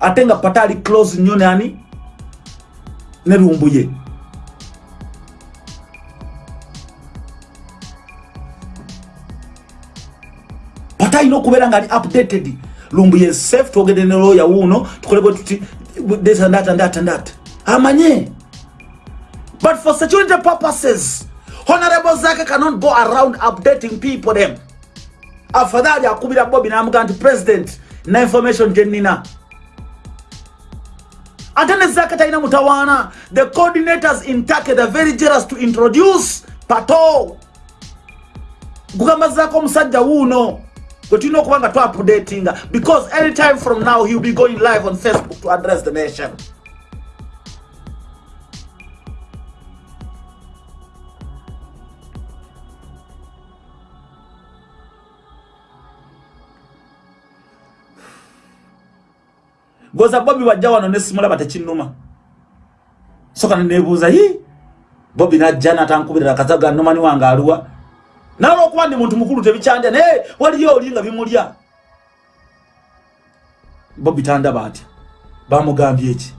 Ate nga pata ali close nnyo nani? Ne lumbuye talina okubeera ngaali updated? Lumbu ye safe twogede ne lawyer wuuno tukolebwe tuti this and that and that and that amanye? But for security purposes honorable zake cannot go around updating people them. Afadhali akubira bobi namuga nti president na information gyenina ate ne zake talina mutawaana the coordinators in turkey the very jealous to introduce pato. Kugamba zaako omusajja wuuno But you know kubanga to updating because anytime from now he'll be going live on Facebook to address the nation. Goza Bobby wajja wano ne simulaba tekinnuma. Soka nebuza yi Bobby najja n'atankubirira kazaga nnumani wange aluwa nawe okuba ndi muntu mukulu tebikyandya naye waliyo oli nga bimulya. Bo bitandaba atya bamugambye eki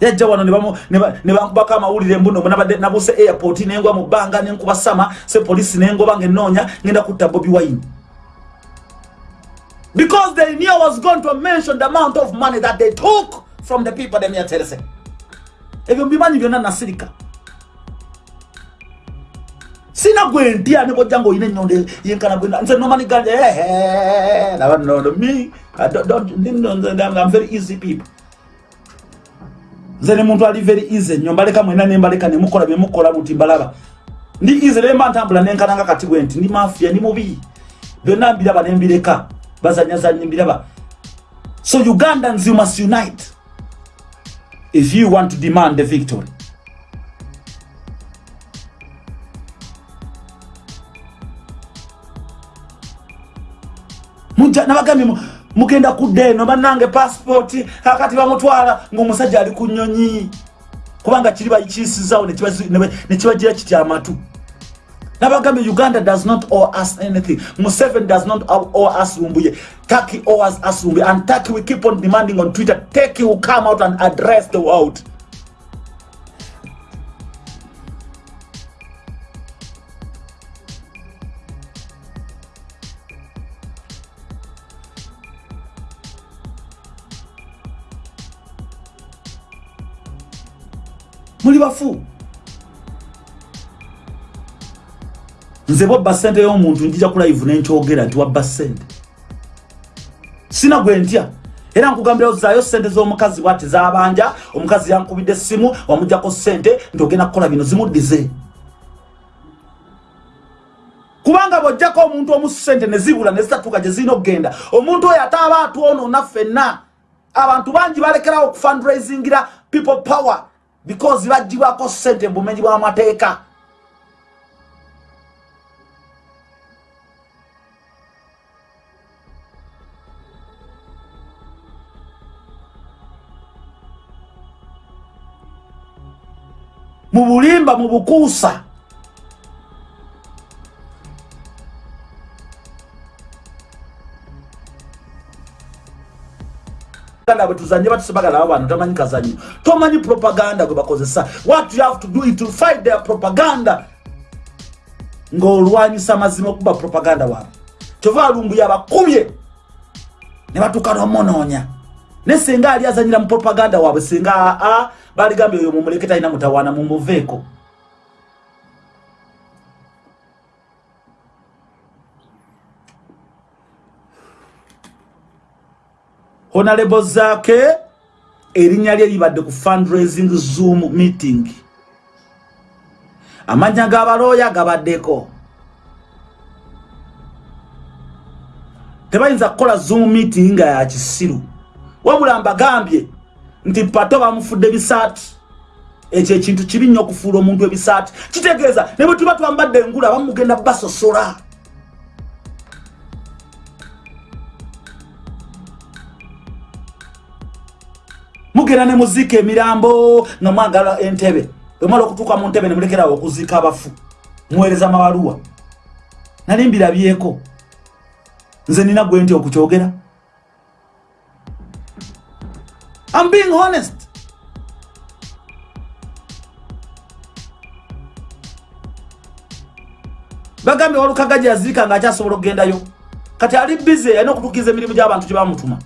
yajja wano nebankubako amawulire mbuno nabuse airport nengwa mu bbanga nenkuba sama se polisi nengoba nga enonya ngenda kutta bobi wine. Because they knew I was going to mention the amount of money that they took from the people them here terese ebyo mbimanyi byonna nasirika sina gwe ntya ne bojja ngaolina enyondo yenkana bwe nze nomani ganja ehe naba nono me I'm very easy people. Nze ne muntu ali very easy. Nnyo mbaleka mwena nembaleka nemukola byemukola buti mbalaba. Ndi easy lemba ntambula nenkananga kati gwe nti ndi mafia ndi mubi. Byonna mbiraba nembireka. Bazanyazanye mbiraba so ugandans you must unite. If you want to demand the victory nabagambye mugenda kudda eno bannange pasipooti akati bamutwala ngaomusajja ali ku nyonyi kubanga kiri bakiyisizawo nekibagira kiti amatu. Nabagambye uganda does not owe us anything. Museven does not owe us lumbuye turkey owes us lumbuye and turkey we keep on demanding on twitter turkey will come out and address the world muli bafu. Nze bwabba sente y'omuntu njija kulive nenkyogera nti wabba sente sina gwe ntya. Era nkugambira ozaayo sente z'omukazi bwati zabanja omukazi yankubidde essimu wamugjako sente nti ogenda kukola bino zimuddize. Kubanga bwojjako omuntu omusu sente nezibula nezitatuuka gye zirina okugenda omuntu oyo ate aba atwonoona ffenna. Abantu bangi balekerawo okufundraisingira people power because bagibwako sente mubumenyi bw'amateeka mu bulimba mu bukuusa propaganda bwetuzanye batusebagala abantu tamanyi kazanyo tomanyi propaganda gwe bakozesa. What you have to do it to fight their propaganda. Ng'olwanyisa amazima okuba propaganda waabwe. Kyova alumbu yabakubye ne batuuka nomunoonya naye singa ali azanyira mu propaganda waabwe singa aa baligambye oyo mumuleke talina mutawaana mumuveeko honorable zake erinnya lye libadde ku fundraising zoom meeting. Amanya g'abalooya gabaddeko. Tebayinza kukola zoom meeting nga ya kisiru. Wabula mbagambye nti pato bamufudde bisaati. Ekyo ekintu kibi nnyo okufuula omuntu ebisaati. Kitegeeza ne bwe tuba twambadde engula bamugenda basosola mugenda ne muziika emirambo nga mwagala entebe. Bwemala okutuuka mu ntebe ne mulekerawo okuziika abafu. Muweereza mabaluwa. Nali mbirabyeko. Nze nina gwe nti okukyogera? I'm being honest. Bagambye walukagaji yaziika nga akyasobola okugendayo. Kati ali bize alina okutukiza emirimu gy'abantu gye bamutuma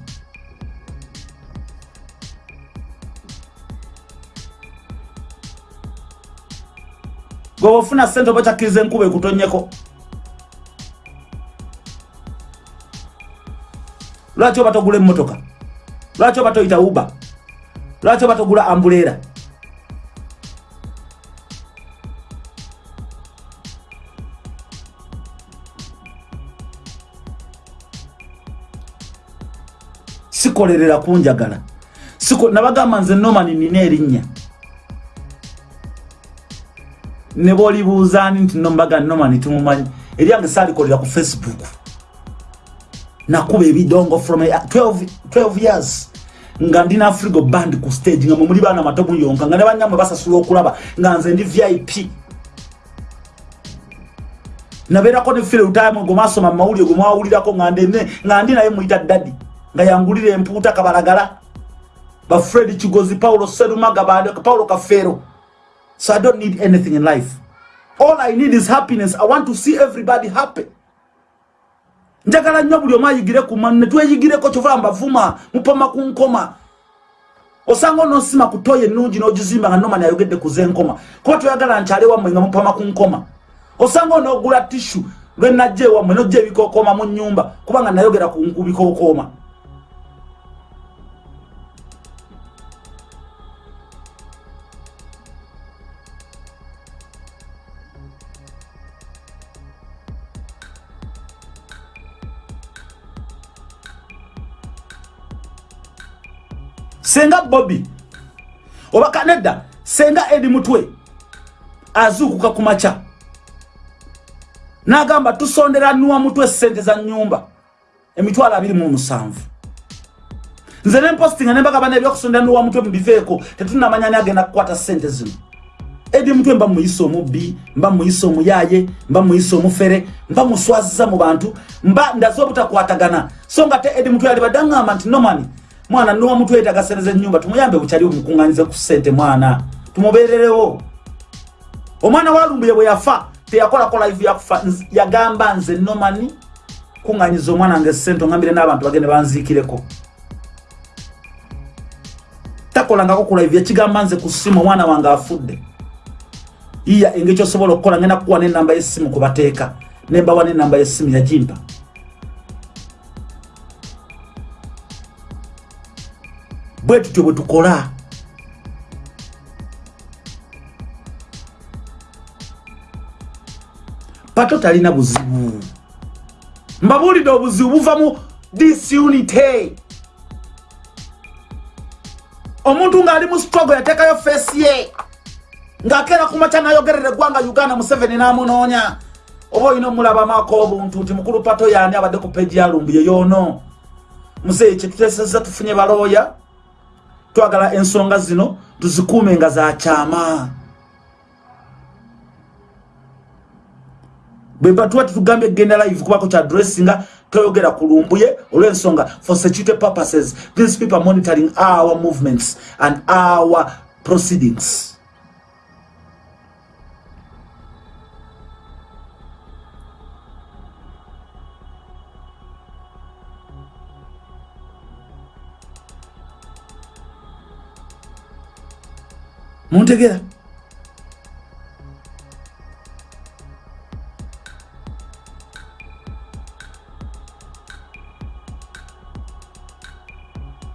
gwe ofuna sente oba kyakkiriza enkuba ekutonyeko. Lwaki oba togula emmotoka? Lwaki oba toyita uba lwaki oba togula ambuleera? Sikolerera kunjagala nabagamba nze nomani nina erinnya ne bolibuuzaani nti nombaga nomani tumumanyi? Eryange saalikolera ku facebook. Nakuba ebidongo from 12, 12 years nga ndina afrigo band ku stage nga mumuli baana mato muyonka nga ne banyamwe basasula okulaba nga nze ndi vip nabeerako ne fire time gwe mwasoma mumawulire gwe mwawulirako nga ndi naye muyita dadi nga yangulira empuuta kabalagala. Bafred kigozi paulo serumaga paulo kafeero So I don't need anything in life. All I need is happiness. I want to see everybody happy. njagala nnyo buli omu ayigire ku manne tweyigireko kyova mbavuma mupama ku nkoma osanga onosima ku nuji ennungi n'ogizimba nga nomani ayogedde kuze Kwa kuba toyagala nkyale wammwe nga mupama ku nkoma osanga onoogula tishu lwenajja ewammwe nojja ebikookooma mu nnyumba kubanga nayogera ku bikookooma senga bobi oba kanedda senga edi mutwe. Azuukuka ku maca n'agamba tusondera nuwa mutwe sente za nyumba emitwalo abiri mu musanvu. Nze nempostinga nembagamba nebyokusondera nuwa mutwe mubiveeko tetunamanya ni agenda kukwata sente zino. Edi mutwe mba muyisa omubbi mba muyisa omuyaye mba muyisa omufere mba muswaziza mu bantu mba ndaze obutakwatagana. So nga te edi mutwe yalibadde aŋŋamba nti nomani mwana nowa mutwe yetagasereza ennyumba tumuyambe bukyali bumukuŋŋanyize ku ssente mwana. Tumubeererewo omwana walumbuye bwe yafa teyakolako live yakufa yagamba nze nomani kuŋŋanyiza omwana wange ssente oŋambire n'abantu bagende banziikireko. Takolangako ku live yakigamba nze ku ssimu omwana wange afudde. Iya engeri kyosobola okukola ngenda kukuwa nenamba yesimu kubateeka nembawa nenamba yesimu yagimpa bwe tutyo bwe tukola. Pato talina buzibu. Mbabuulidde obuzibu buva mu disunity omuntu ng'ali mu struggle yateekayo feesi ye ng'akeera ku makya nayogerera eggwanga uganda museveni n'amunoonya oba olina omulabamako obuntu nti mukulu pato yaani abadde ku peegi yalumbuye yoono muzeeyi kyetuteseza tufunye balooya twagala ensonga zino tuzikuume nga zakyama bweba tuba tetugambye egenda live kubako kya dressinga toyogera kulumbuye olw'ensonga for security purposes these people monitoring our movements and our proceedings muntegera.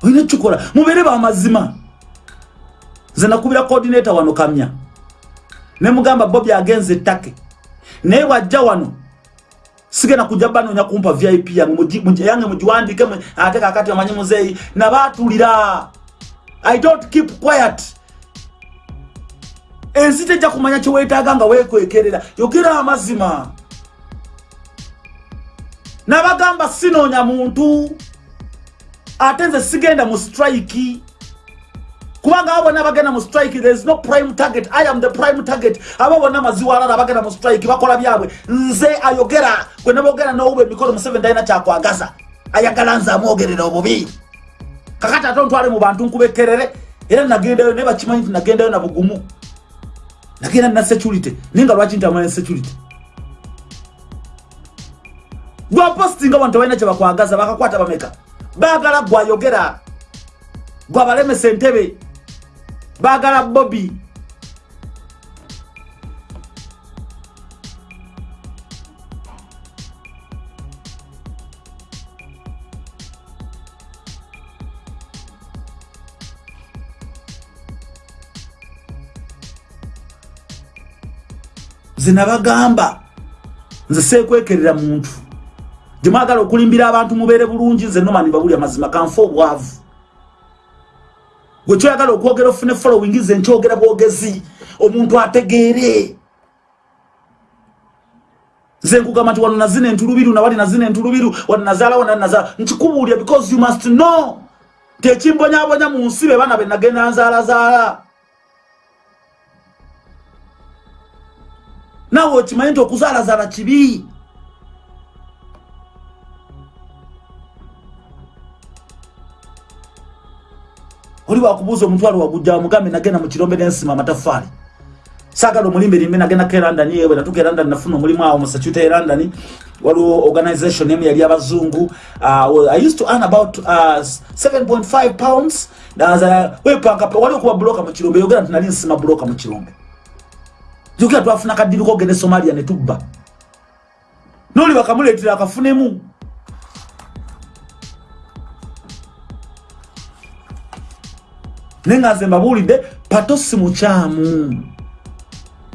Olina kikola mubeere bamazima nze nakubira coordinator wano kamya nemugamba bobi agenze ettake. Naye wajja wano sigenda kujja banoonya kumpa vip yange. Yange mugiwandike ate kakati omanyi muzeeyi. Nabaatulira i don't keep quiet ensi tejja kumanya kyeweetaaga nga weekwekerera. Yogera amazima. Nabagamba sinoonya muntu. Ate nze sigenda mu strike. Kubanga abo bonna bagenda mu strike there is no prime target. I am the prime target. Abo bonna maziwalala bagenda mu strike bakola byabwe. Nze ayogera gwe nebogera nowuba emikono museven talina kyakwagaza ayagala nze amwogerera obubi. Kakati ate ontwale mu bantu nkubekerere. Era nagendayo naye bakimanyi nti nagendayo na bugumu nagenda nina security. Naye nga lwaki ntamanya security. Gwapositinga bantu balina kyebakwagaza bakakwata bameka bagala gwayogera gwabalemesa entebe bagala bobi nze nabagamba nze sekwekerera muntu. Gyemwagala okulimbira abantu mubeere bulungi nze nomani babuli amazima kanfe obwavu. Gwe kyoyagala okwogera ofune following ze nkyogera bwogezi omuntu ategeere. Nze nkugamba nti wano nazina entulubiru nawali nazina entulubiru wano nazaala wana nazaala nkikubuulya because you must know. Nti ekimbonyabonya mu nsi be baana be nagenda nzaalazaala naawe okimanyi nti okuzaalazaala kibi oli wakubuuza omutwalo wagujja wamugambe nagenda mu kirombe nensima amatafaali saagala omulimbe limbe nagenda ko erandani ewe natuka erandani nafuna omulimu awo musacuta erandani waliwo organization emu yali abazungu uh, i used to earn about uh, 7.5 pounds. Wepanka wali okuba buloka mu kirombe yogera nti nali nsima buloka mu kirombe jukira twafuna kwa ogende somalia ne tubba noli bakamuleetera akafunemu naye nga nze mbabuulidde pato si mukyamu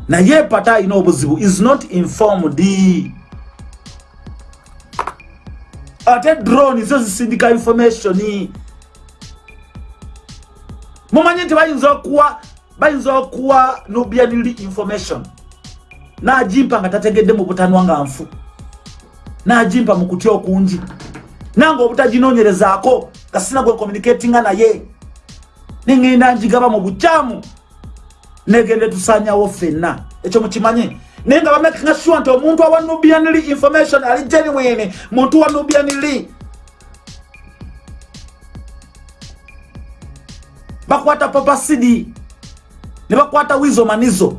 naye pata alina obuzibu is not informed. Ate drone zo zisindika information. Mumanyi nti bayinza okuwa bayinza okuwa nubianili information. Najimpa nga tategedde mu butanwa nga nfu najimpa mu kutya okungi nange obutaginoonyerezaako nga sina gwe communicatinga naye nengenda njigaba mu bukyamu negende tusanyawo ffenna ekyo mukimanye naye nga bamekanga sure nti omuntu awa nubianly information ali genuine. Muntu wa nubianly bakwata papasidi ne bakwata wizo manizo.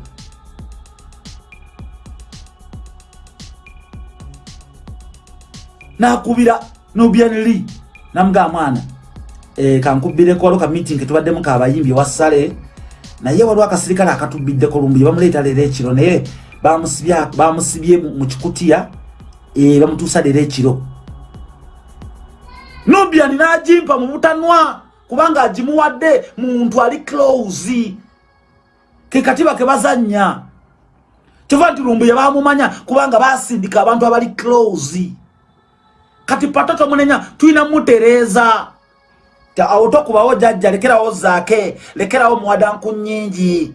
Nakubira nubianly namuga mwana. E, kankubireko waliwo ka meeting tubaddemu kabayimbi wasale naye waliwo akasirikale akatubiddeko lumbuye bamuleeta leero ekiro naye bamusibye mu kikutiya e, bamutuusa leero ekiro nubian nagimpa mu butanwa kubanga agimuwadde muntu ali close kekatiba kebazanya. Kiva nti lumbuye bamumanya kubanga basindika abantu abali close. Kati patoto munenya tulina mutereeza awo tokubawo jajja lekerawo zaake lekerawo muwadanku nyingi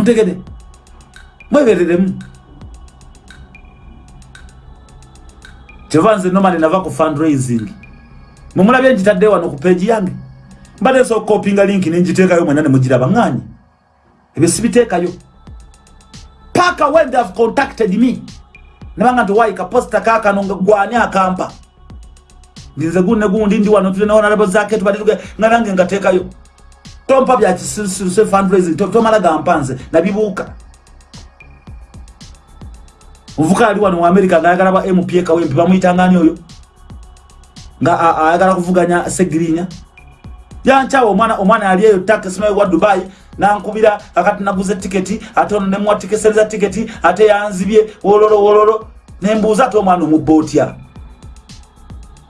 muntegede mwebereremu kyova nze nomani nava ku fundraising. Mumulabye njitadde wano ku peegi yange. Mbadde nsobola okopinga linki nenjiteekayo mwena nemugiraba ŋŋanyi ebyo sibiteekayo. Paka when they have contacted me. Nebanga nti wayi kaposita kakano nga gwani akampa? Ndinze gunne gundi ndi wano tulenaonalabo zake tubaliga nga nange ngateekayo tompa byakisiruse fundraising tomala gampa nze nabibuuka omuvuka ali wano mu america ngaayagala ba mpa kawempe bamuyitangani oyo? Nga ayagala kuvuganya segirinya yankyawa omwana omwana yali eyo takisimayo wa dubai nankubira akati naguza etiketi ate ono nemuwatikesereza tiketi ate yanzibye wololo wololo. Nembuuza ate omwana omubba otya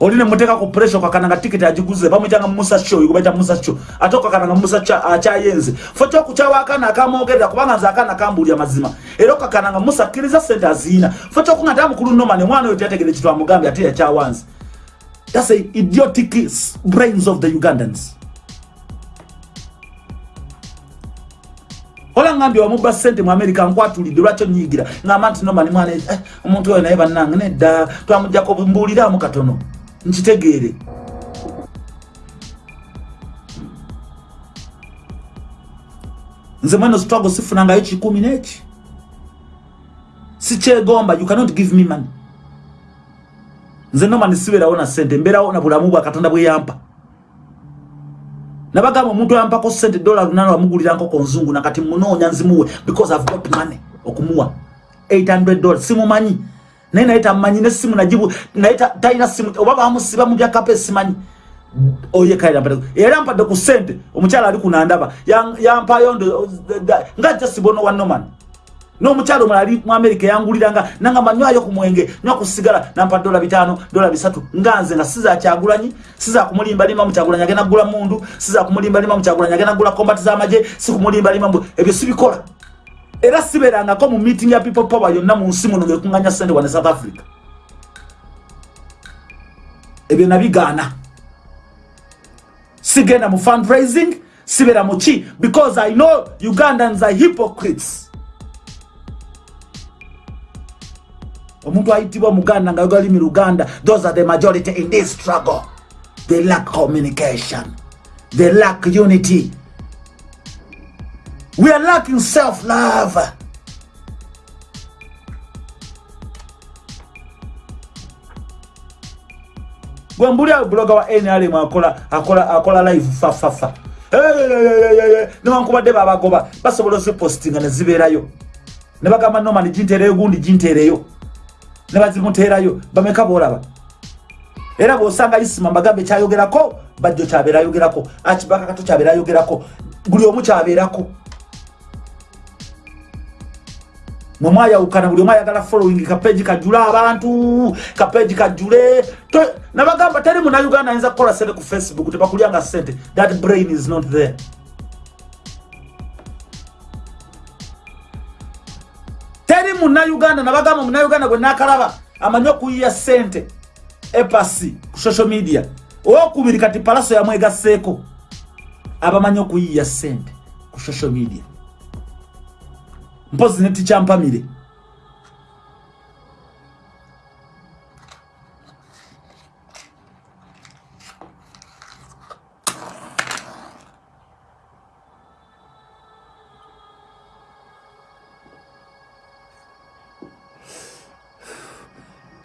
oli nemuteeka ku pressure okakana nga tiketi agiguze bamwyitanga musa sho oyo gubaita musa sho ate okakana nga musa akyayenze fo kyokukyawa akaana akamwogerera kubanga nze akaana kambuulya mazima. Era okakana nga musa akkiriza sente aziina fo kyokunga nti amukulu nomani omwana oyo teyategere kitu amugambye ate yakyawanze thats a idiotic brains of the ugandans. Ola ngambye wamuba sente mu america nkwatulidde lwakyo nyigira. Ngamba nti nomani mwana eh, omuntu oyo naye bannange nedda twamujjako mbuuliramu katono nkitegeere. Nze mwene struggle sifunangayo kikumi neki? Sikyegomba you cannot give me money. Nze noma nisibeerawo na sente mbeerawo na bulamu bwa katonda bwe yampa. Nabagamba omuntu yampako sente dola lunana wamugulira nkoko nzungu nakati munoonya nzimuwe because i've got money okumuwa. 800 dollars simumanyi naye naye tamanyi nesimu najibu naye talina simu oba bamusiba mu byakapa esimanyi. Oyekaira era mpadde ku sente omukyala ali kunandaba yampayo nga jasibono wa noman n'omukyala omula ali mu amerika yanguliranga nangamba nywayo ku mwenge nywa kusigala nampa dola bitano dola bisatu nga nze nga siza kyagulanyi siza kumulimba lima mukyagulanyi agenda gula mundu siza kumulimba lima mukyagulanyi agenda gula kombati z'amagye si kumulimba lima ebyo sibikola era siberangako mu meeting ya people power yonna mu nsi muno ngekuŋŋanya sente wane south africa. Ebyo nabigaana. Sigenda mu fundraising sibera mu ki? Because i know ugandans are hypocrites. Omuntu ayitibwa muganda nga yogalimi luganda those are the majority in this struggle. They lack communication. They lack unity We are lacking self-love. Gwambuli bloga wa NRM akola akola akola live fa fa fa. Niwankubadde babagoba basobola okupostinga ne zibeerayo. Ne bagamba noma ni jintereyo gundi jintereyo. Ne bazimuteerayo bameka bolaba. Era bw'osanga isima mbagambe kyayogerako bajjo kyabeera ayogerako akibaka kato kyabeera ayogerako buli omu kyabeerako mwemwayawukana buli omu ayagala following kapeji kajule abantu kapeji kajule nabagamba teri munauganda ayinza kukola sente ku facebook tebakulyanga sente. That brain is not there. Teri munauganda nabagamba munauganda gwe nakalaba amanyi okuyiya sente epasi ku social media. Owokubiri kati palaso yamwegaseeko abamanyi okuyiya sente ku social media mpozi netikyampamire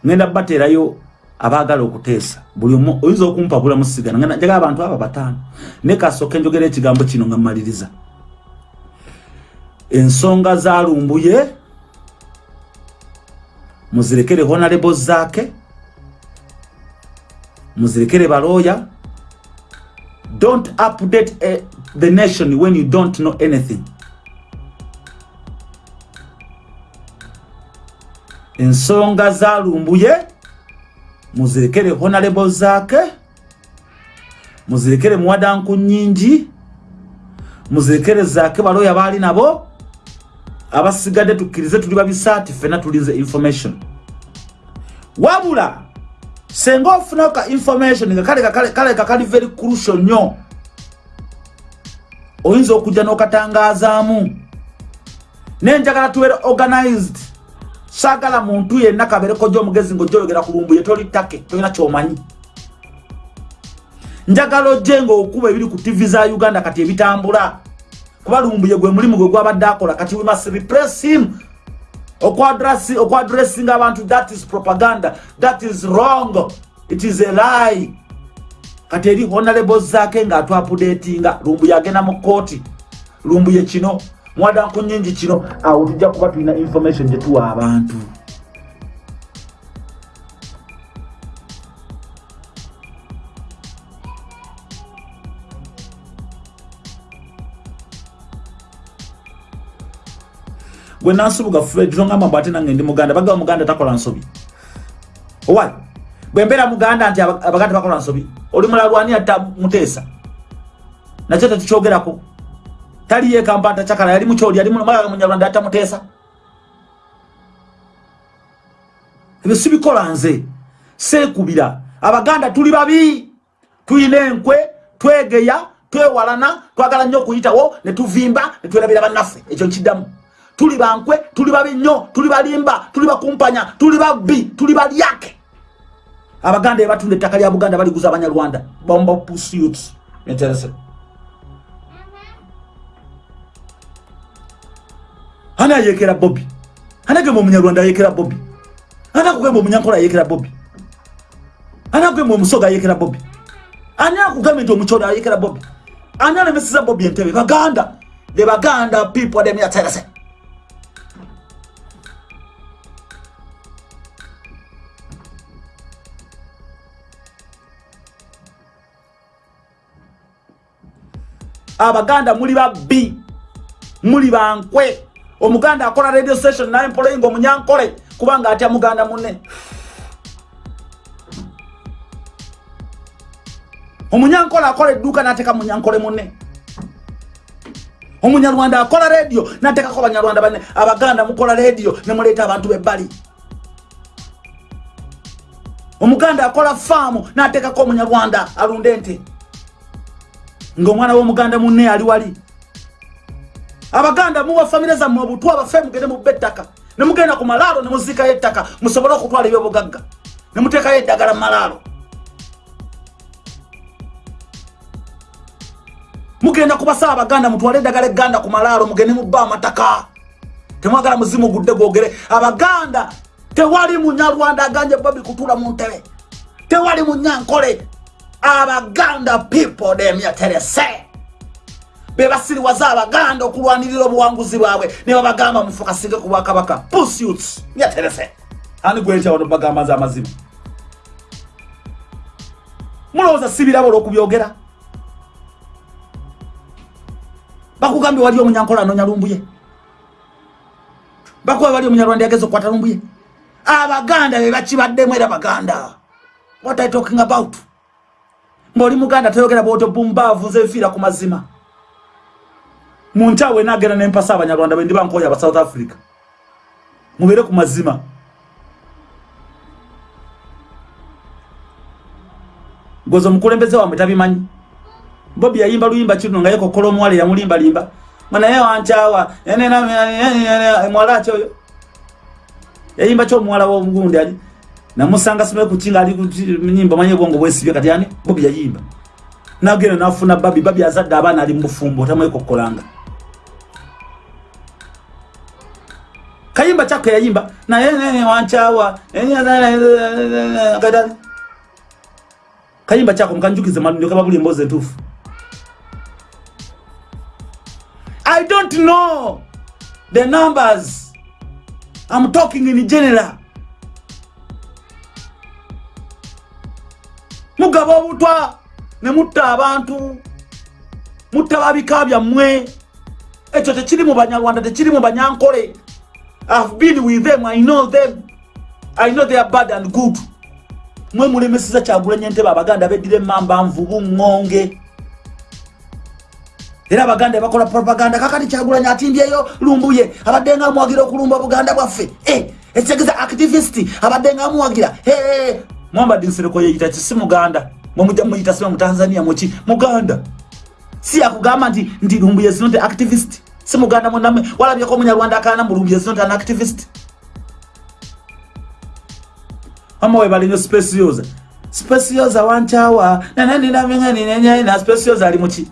ngenda bateerayo abaagala okuteesa. Buli omu oyinza okumpabula musigana njagala abantu abo bataano. Naye kasooka enjogera ekigambo kino nga mmaliriza ensonga zalumbuye muzirekere honarebo zaake muzirekere balooya don't update a, the nation when you don't know anything. Ensonga zalumbuye muzirekere honarebo zaake muzirekere muwadanku nyingi muzirekere zaake balooya baali nabo abasigadde tukkirize tuli babisaati fena tulize information. Wabula senga ofunaka information nga kaleka kali very crucial nnyo. Oyinza okujja n'okatangazaamu nenjagala tubeere organized. Saagala muntu yenna kabeereko gyomugezi ngaojyologera ku lumbu ye toli ttake tolina kyomanyi. Njagala ojje ngaokuba ebiri ku tivi za uganda kati ebitambula kuba lumbuye gwe mulimu gwe gwabadde akola. Kati we must repress him. Okwadressinga abantu that is propaganda. That is wrong. It is a lie. Kati eri honorable zaake ngaatwapudetinga lumbuye agenda mu kooti lumbuye kino mwadanku nyingi kino. Awo tujja kuba tulina information gyetuwa abantu gwe nansubuga fred tongamba bwate nange ndi muganda bagaba muganda takola nsobi. Owai bwe mbeera muganda nti abaganda bakola nsobi oli mulalwani atta muteesa? Nakyo tetukyogerako taliyo ekampata kyakala yali mukyoli yali mulaga munyarwanda atta muteesa? Ebyo sibikola nze. Seekubira abaganda tuli babi. Tulina enkwe twegeya twewalana twagala nnyo okuyitawo netuvimba netwerabira bannaffe. Ekyo nkiddamu tuli bankwe tuli babi nnyo tuli balimba tuli bakumpanya tuli babbi tuli balyake abaganda ebatunda ettaka lya buganda baliguza abanyarwanda. Bomba pursuit interese ani ayekera bobi ani agamba omunyarwanda ayekera bobi ani akugamba omunyankola ayekera bobi ani akugamba omusoga ayekera bobi ani akugamba nti omukyolo ayekera bobi ani alemesiza bobi entebe? Baganda. The baganda people themyaterese abaganda muli babbi muli bankwe. Omuganda akola radio station naye mpolayinga omunyankole kubanga atya muganda munne? Omunyankole akola edduuka nateeka munyankole munne. Omunyarwanda akola radio nateekako abanyarwanda banne. Abaganda mukola radio nemuleeta abantu bebbali. Omuganda akola faamu nateekako omunyarwanda alunde nte ngaomwana w'omuganda munne ali wali. Abaganda muwa famire zammwe obutwa abafe mugende mubba ettaka. Nemugenda ku malaalo nemuziikayo ettaka musobole okutwala ebyobugagga. Nemuteekayo eddagala mu malaalo. Mugenda kubasaba abaganda mutwale eddagala egganda ku malaalo mugende mubba amataka. Temwagala muzimu gudde gwogere. Abaganda tewali munyarwanda aganje babi kutuula mu ntebe. Tewali munyankole abaganda people demyaterese bebasiriwaza abaganda okulwanirira obuwanguzi bwabwe. Nebabagamba mufukasige ku bwakabaka. Pusuits myaterese ani gwekyawano bagamba nze amazima? Mulowooza sibiraba olwokubyogera bakugambye wali omunyankola anonya lumbuye? Bakuba wali omunyarwanda yageza okukwata lumbuye? Abaganda bebakibaddemu era baganda. What i talking about ng'oli muganda toyogera bwoto bumbaavu nze nfiira ku mazima mu nkyawe nagenda nempasa abanyarwanda bendi bankoya aba south africa mubeere ku mazima gozo mukulembeze wamwe tabimanyi bobi yayimba luyimba kino nga yekokola omuwala yamulimbalimba mwanaye wankyawa mwala ki oyo yayimba kyomuwala womugundi ali namusanga simaye kukinga ali nyimba manye bwongo bwesibye kati yani bobi yayimba. Nagenda nafuna babi babi azadde abaana ali mubufumbo kukolanga kayimba kyakwe yayimba naye wankyawa kayimba kyako mukanjukize malunjo kababuli mboze entuufu. I don't know the numbers. I'm talking in general mugaba obutwa ne mutta abantu mutta babika byammwe. Ekyo tekiri mu banyarwanda tekiri mu banyankole. I've been with them i know them. I know they are bad and good. Mwe mulemesiza kyagulanya entebe abaganda beddira emamba nvubu ŋŋonge era abaganda bakola propaganda kakati kyagulanya atimbyeyo lumbuye abadde nga amuwagira okulumba buganda bwaffe. Eh, ekitegeza activist abadde nga amuwagira mwambadde nsereko yeyita kisi muganda. Mwemujja muyita siba mutanzania muki muganda. Si yakugamba nti nti lumbuye is not activist? Si muganda mwename walabyeko omunyarwanda akana mu lumbuye is not an activist? Ama webalinyo speciosa speciosa wankyawa nananinaminganinenyaina speciosa ali muki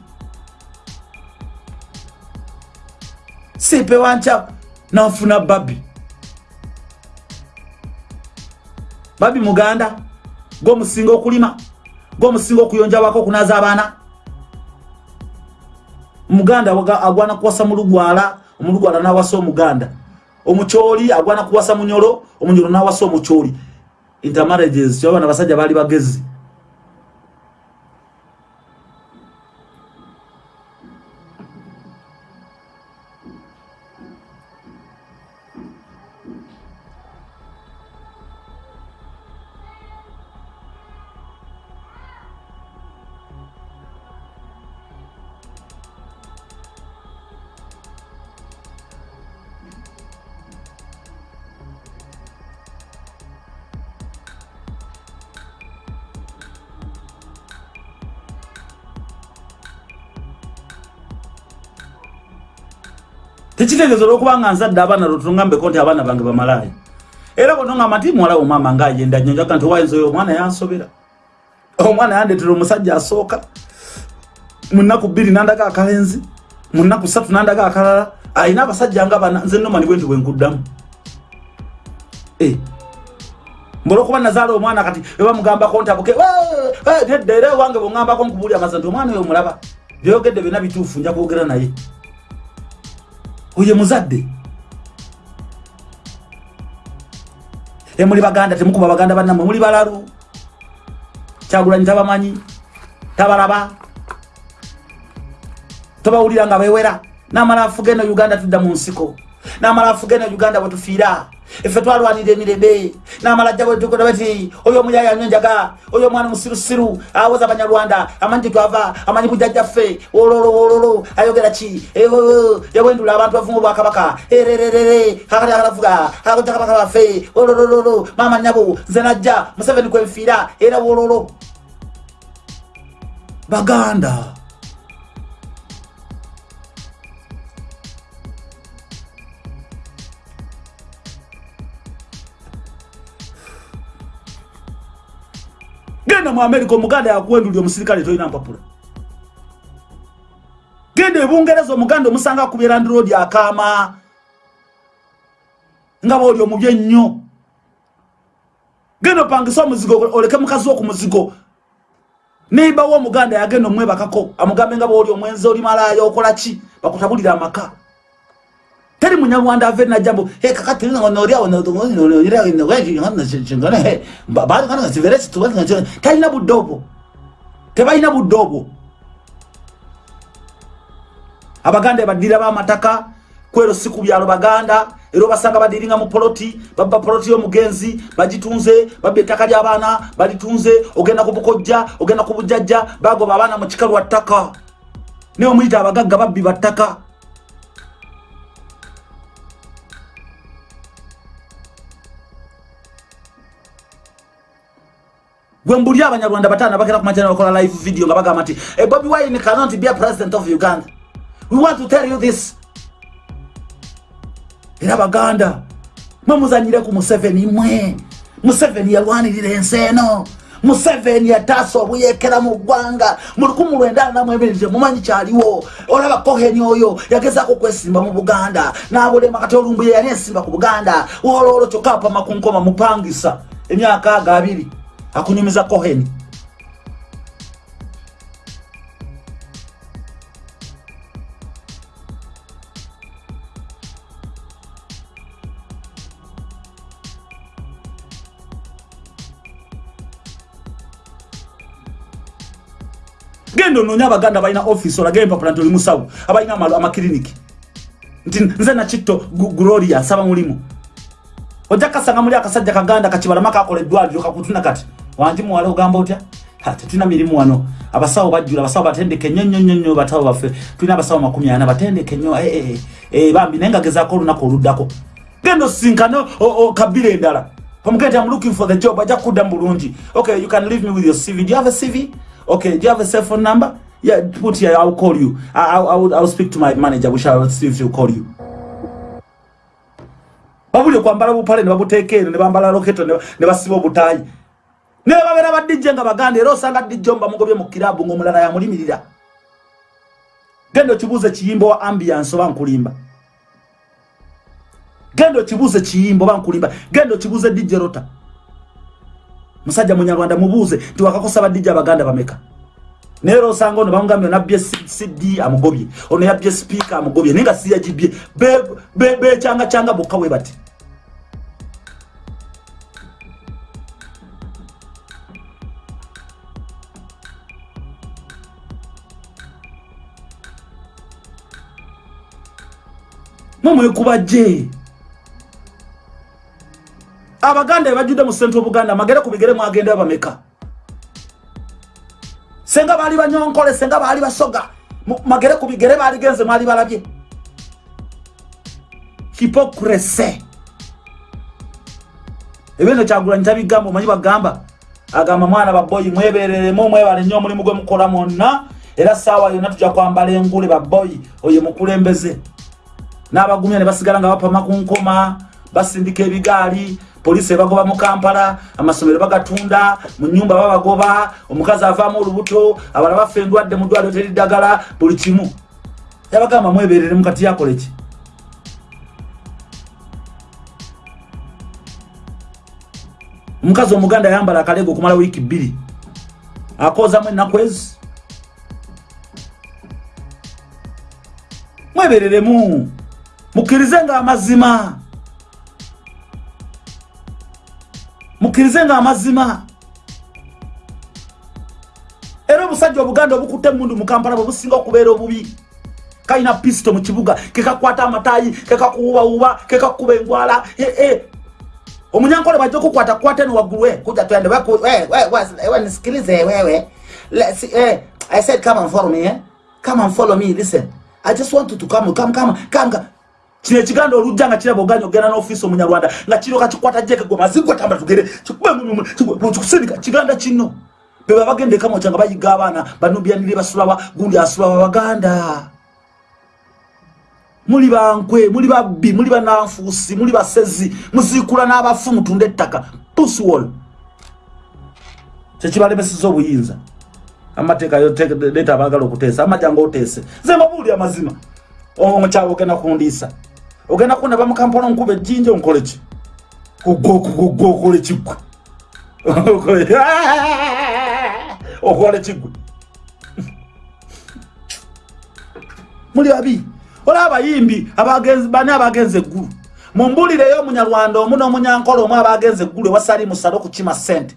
sipe wankyawa nanfuna babi babi muganda gwomusinga okulima gwomusinga okuyonjabwako okunaza abaana. Muganda agwana kuwasa mulugwala omulugwala nawasa omuganda. Omukyoli agwana kuwasa munyolo omunyolo nawasa omukyoli intermarriages kyabana basajja bali bagezi tekitegezo olwokubanga nzadde abaana lwotuŋambeko nti abaana bange bamalaaya. Era bonoŋamba nti muwala omama nga ayenda nyonjaga nti owayinza oyo omwana yansobera omwana yandetera omusajja asooka munaku bbiri nandaga akalenzi munaku satu nandaga akalala ayina abasajja nga bana nze nomani bwe nti bwenkuddamu eh. mbolokuba nazaala omwana kati ebamugambako ntabuke nedda era ewange bweŋambako nkubuuli amaza nti omwana oyo omulaba byoyogedde byonna bituufu nja kwogera naye oye muzadde. Emuli baganda temukuba baganda bannamwe muli balalu. Kyagulanyi tabamanyi tabalaba. Tobawulira nga bewera. Namala afugeno uganda tudda mu nsiko. Namala afugeno uganda bwetufiira efe twalwanira emirembe. Namalajja bwetukola bati oyo omuyaya nyo njaga oyo omwana musirusiru awoza abanyarwanda amanyi tetwava amanyi bujjajjaffe wololo wololo ayogera ki? Yabwendula abantu bavumu bwakabaka erererere kakati akalavuga akakoja kabaka baffe. Wololololo mama nyabo nze najja museveni kwenfiira era wololo. Baganda genda mu america omuganda yakuwendulya omusirikale tolina mpapula. Genda ebungereza omuganda omusanga akubyera ndirodi akaama nga baoli omubi ennyo. Genda opangisa omuzigo oleke mukazi wo ku muzigo. Neibawo omuganda yagenda omwebakako amugambe nga baoli omwenzi oli malaaya okola ki? Bakutabulira amaka teri munyarwanda ave najambo he kakati nga noria ona noria no weji ngana chingana he ba ngana sivere situ ngana talina budobo tebalina budobo abaganda badira ba mataka kwero siku byalo baganda ero basanga badiringa mu poloti baba poloti yo mugenzi bajitunze babbe taka lya bana balitunze ogenda kubukojja ogenda kubujjajja bago babana mu kikalu attaka ne omuyita abagagga babbi battaka gwe mbuli abanyarwanda bataano bagenda ku majana bakola live video nga bagamba nti hey, bobi wine cannot be a president of uganda. We want to tell you this. Era baganda mwe muzanyire ku museveni mwe. Museveni yalwanirira ensi eno. Museveni yataasa obuyekera mu ggwanga. Mu 19 mumanyi kyaliwo. Olaba koheni oyo yagezaako kwesimba mu buganda. N'abulema kati olumbuye yali ensimba ku buganda. Olwolwo kyokka apama ku nkoma mupangisa emyaka ago abiri akunyumiza koheni genda onoonya abaganda balina offisi olage empapula nti oli musawo abalina amakiriniki nti nze nakitto gloria nsaba mulimu ojja kasanga muli akasajja kaganda kakibalama kakola eddwaliro kakutuna kati wanji muwala ogamba otya tetulina mirimu wano abasawo bajjula abasawo batendeke nnyo nnyo nnyo nnyo batawo baffe tulina abasawo makumi ana batendeke nnyo eh, eh, eh, bambi naye nga gezaako olunaku oluddako genda osinkane kabira endala omugende am looking for the job ajja kudda mu bulungi okay you can leave me with your cv do you have a cv Okay, do you have a cell phone number? Yeah, put here. I'll call you. I, I, will. I'll speak to my manager. We shall see if he'll call you. Babuli kwambala bupale ne babuteekere ne bambala loketo ne basiba obutayi. Ne babera badijje nga baganda era osanga dijjomba mugobye mu kirabu ng'omulala yamulimirira. Gendo kibuuze kiyimbo wa ambiance oba nkulimba. Gendo kibuuze kiyimbo oba nkulimba. Gendo kibuuze DJ Rota. musajja munyarwanda mubuuze nti wakakosa badijja abaganda bameka nero osanga ono bamugambye onabbye cd amugobye ono yabbye sipiika amugobye naye nga siyagibye becyanga cyanga bokka bwe bati mumwekubajje abaganda ebajjudde mu sente obuganda magere ku bigere mwagenda bameka? Senga baali banyonkole senga baali basoga magere ku bigere baaligenze mwali balabye. Hipokrese ebino kyagulanyi tabigamba omanyi bagamba? Agamba mwana baboyi mwebereremu mwebale nnyo omulimu gwe mukola mwonna. Era saawa yonna tujja kwambala engule baboyi oyo mukulembeze n'abagumya ne basigala nga bapama ku nkoma basindika ebigaali polisi ebagoba mu kampala amasomero bagatunda mu nyumba babagoba omukazi avaamu olubuto abala baffe endwadde mu ddwaliro teriddagala buli kimu. Yabagamba mweberere mukati yakole ki? Omukazi omuganda yambala akalego okumala wiiki bbiri akozamu ennaku ezi. Mwebereremu mukkirize nga amazima. Mukkirize nga amazima. Era obusajja obuganda obukutte emundu mu kampala bwe businga okubeera obubi kalina pisito mu kibuga kekakwata amatayi kekakuwubawuba kekakuba engwala omunyankole bajja okukwata kwata ni waggulu kuja twende nisikilize wewe i said come and follow me eh? come and follow me listen. I just want to come come come come kino ekiganda olujja nga kiraba oganya ogenda n'ofiisi omunyarwanda nga kiroka kikwata jeke gwe mazigo tamba tugere kikusindika kiganda kino. Beba bagenda ekamoca nga bayiga abaana banubyanire basulawa gundi asulawa baganda. Muli bankwe muli babbi muli bananfuusi muli basezi muziikula n'abafu mutunda ettaka. Puswall kyekibalemeseza obuyinza. Amateeka leeta abagala okuteesa amajanga oteese. Ze mabuuli amazima. Omukyawe ogenda kundiisa ogenda kunaba mukampala nkuba ejjinja onkoleki kugokugogwa okole kiggwe. Okole kiggwe. Muli babi olaba abayimbi bani abagenza eggulu? Mumbulireyo omunyarwanda omu n'omunyankola omu abagenza eggulu ewasali musale okukima sente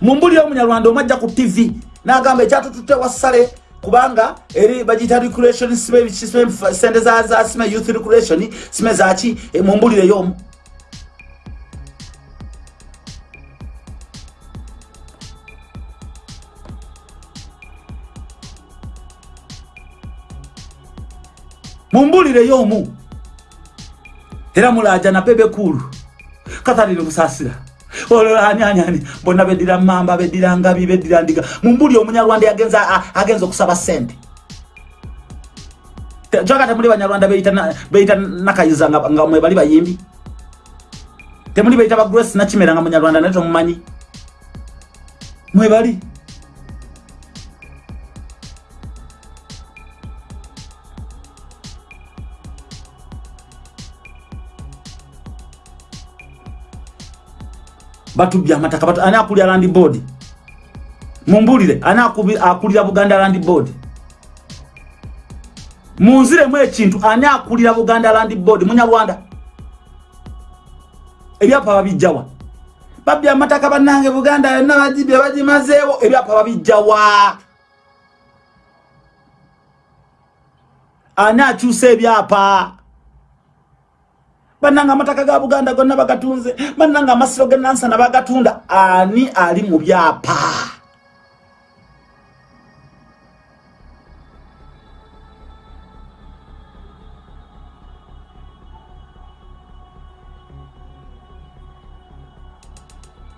mumbulireyo omunyarwanda omu ajja ku tv n'agamba ekyatututte wasale kubanga eri bagita recreation sibe sime sende za za sime youth recreation sime zachi e, mumbulire yomu mumbulire yomu era mulaja na pebe kulu katalire kusasira ololanianyani bonna beddira mamba beddira ngabi beddira ndiga. Mumbuli omunyarwanda yagenza agenza okusaba sente joka temuli banyarwanda beita nakayiza nga mwe bali bayimbi. Temuli beita bagrace nakimera nga munyarwanda naye tomumanyi. Mwe bali batubya amataka batu ani akulira land board? Mumbulire ani akulira buganda land board? Munziremu ekintu ani akulira buganda land board? Munyarwanda. Ebyapa babijjawa. Babya amataka bannange buganda yonna bagibye bagimazeewo. Ebyapa babijjawa. Ani akyusa ebyapa bannanga amataka ga buganda gonna bagatunze. Bannanga amasiro genansana bagatunda ani ali mu byapa?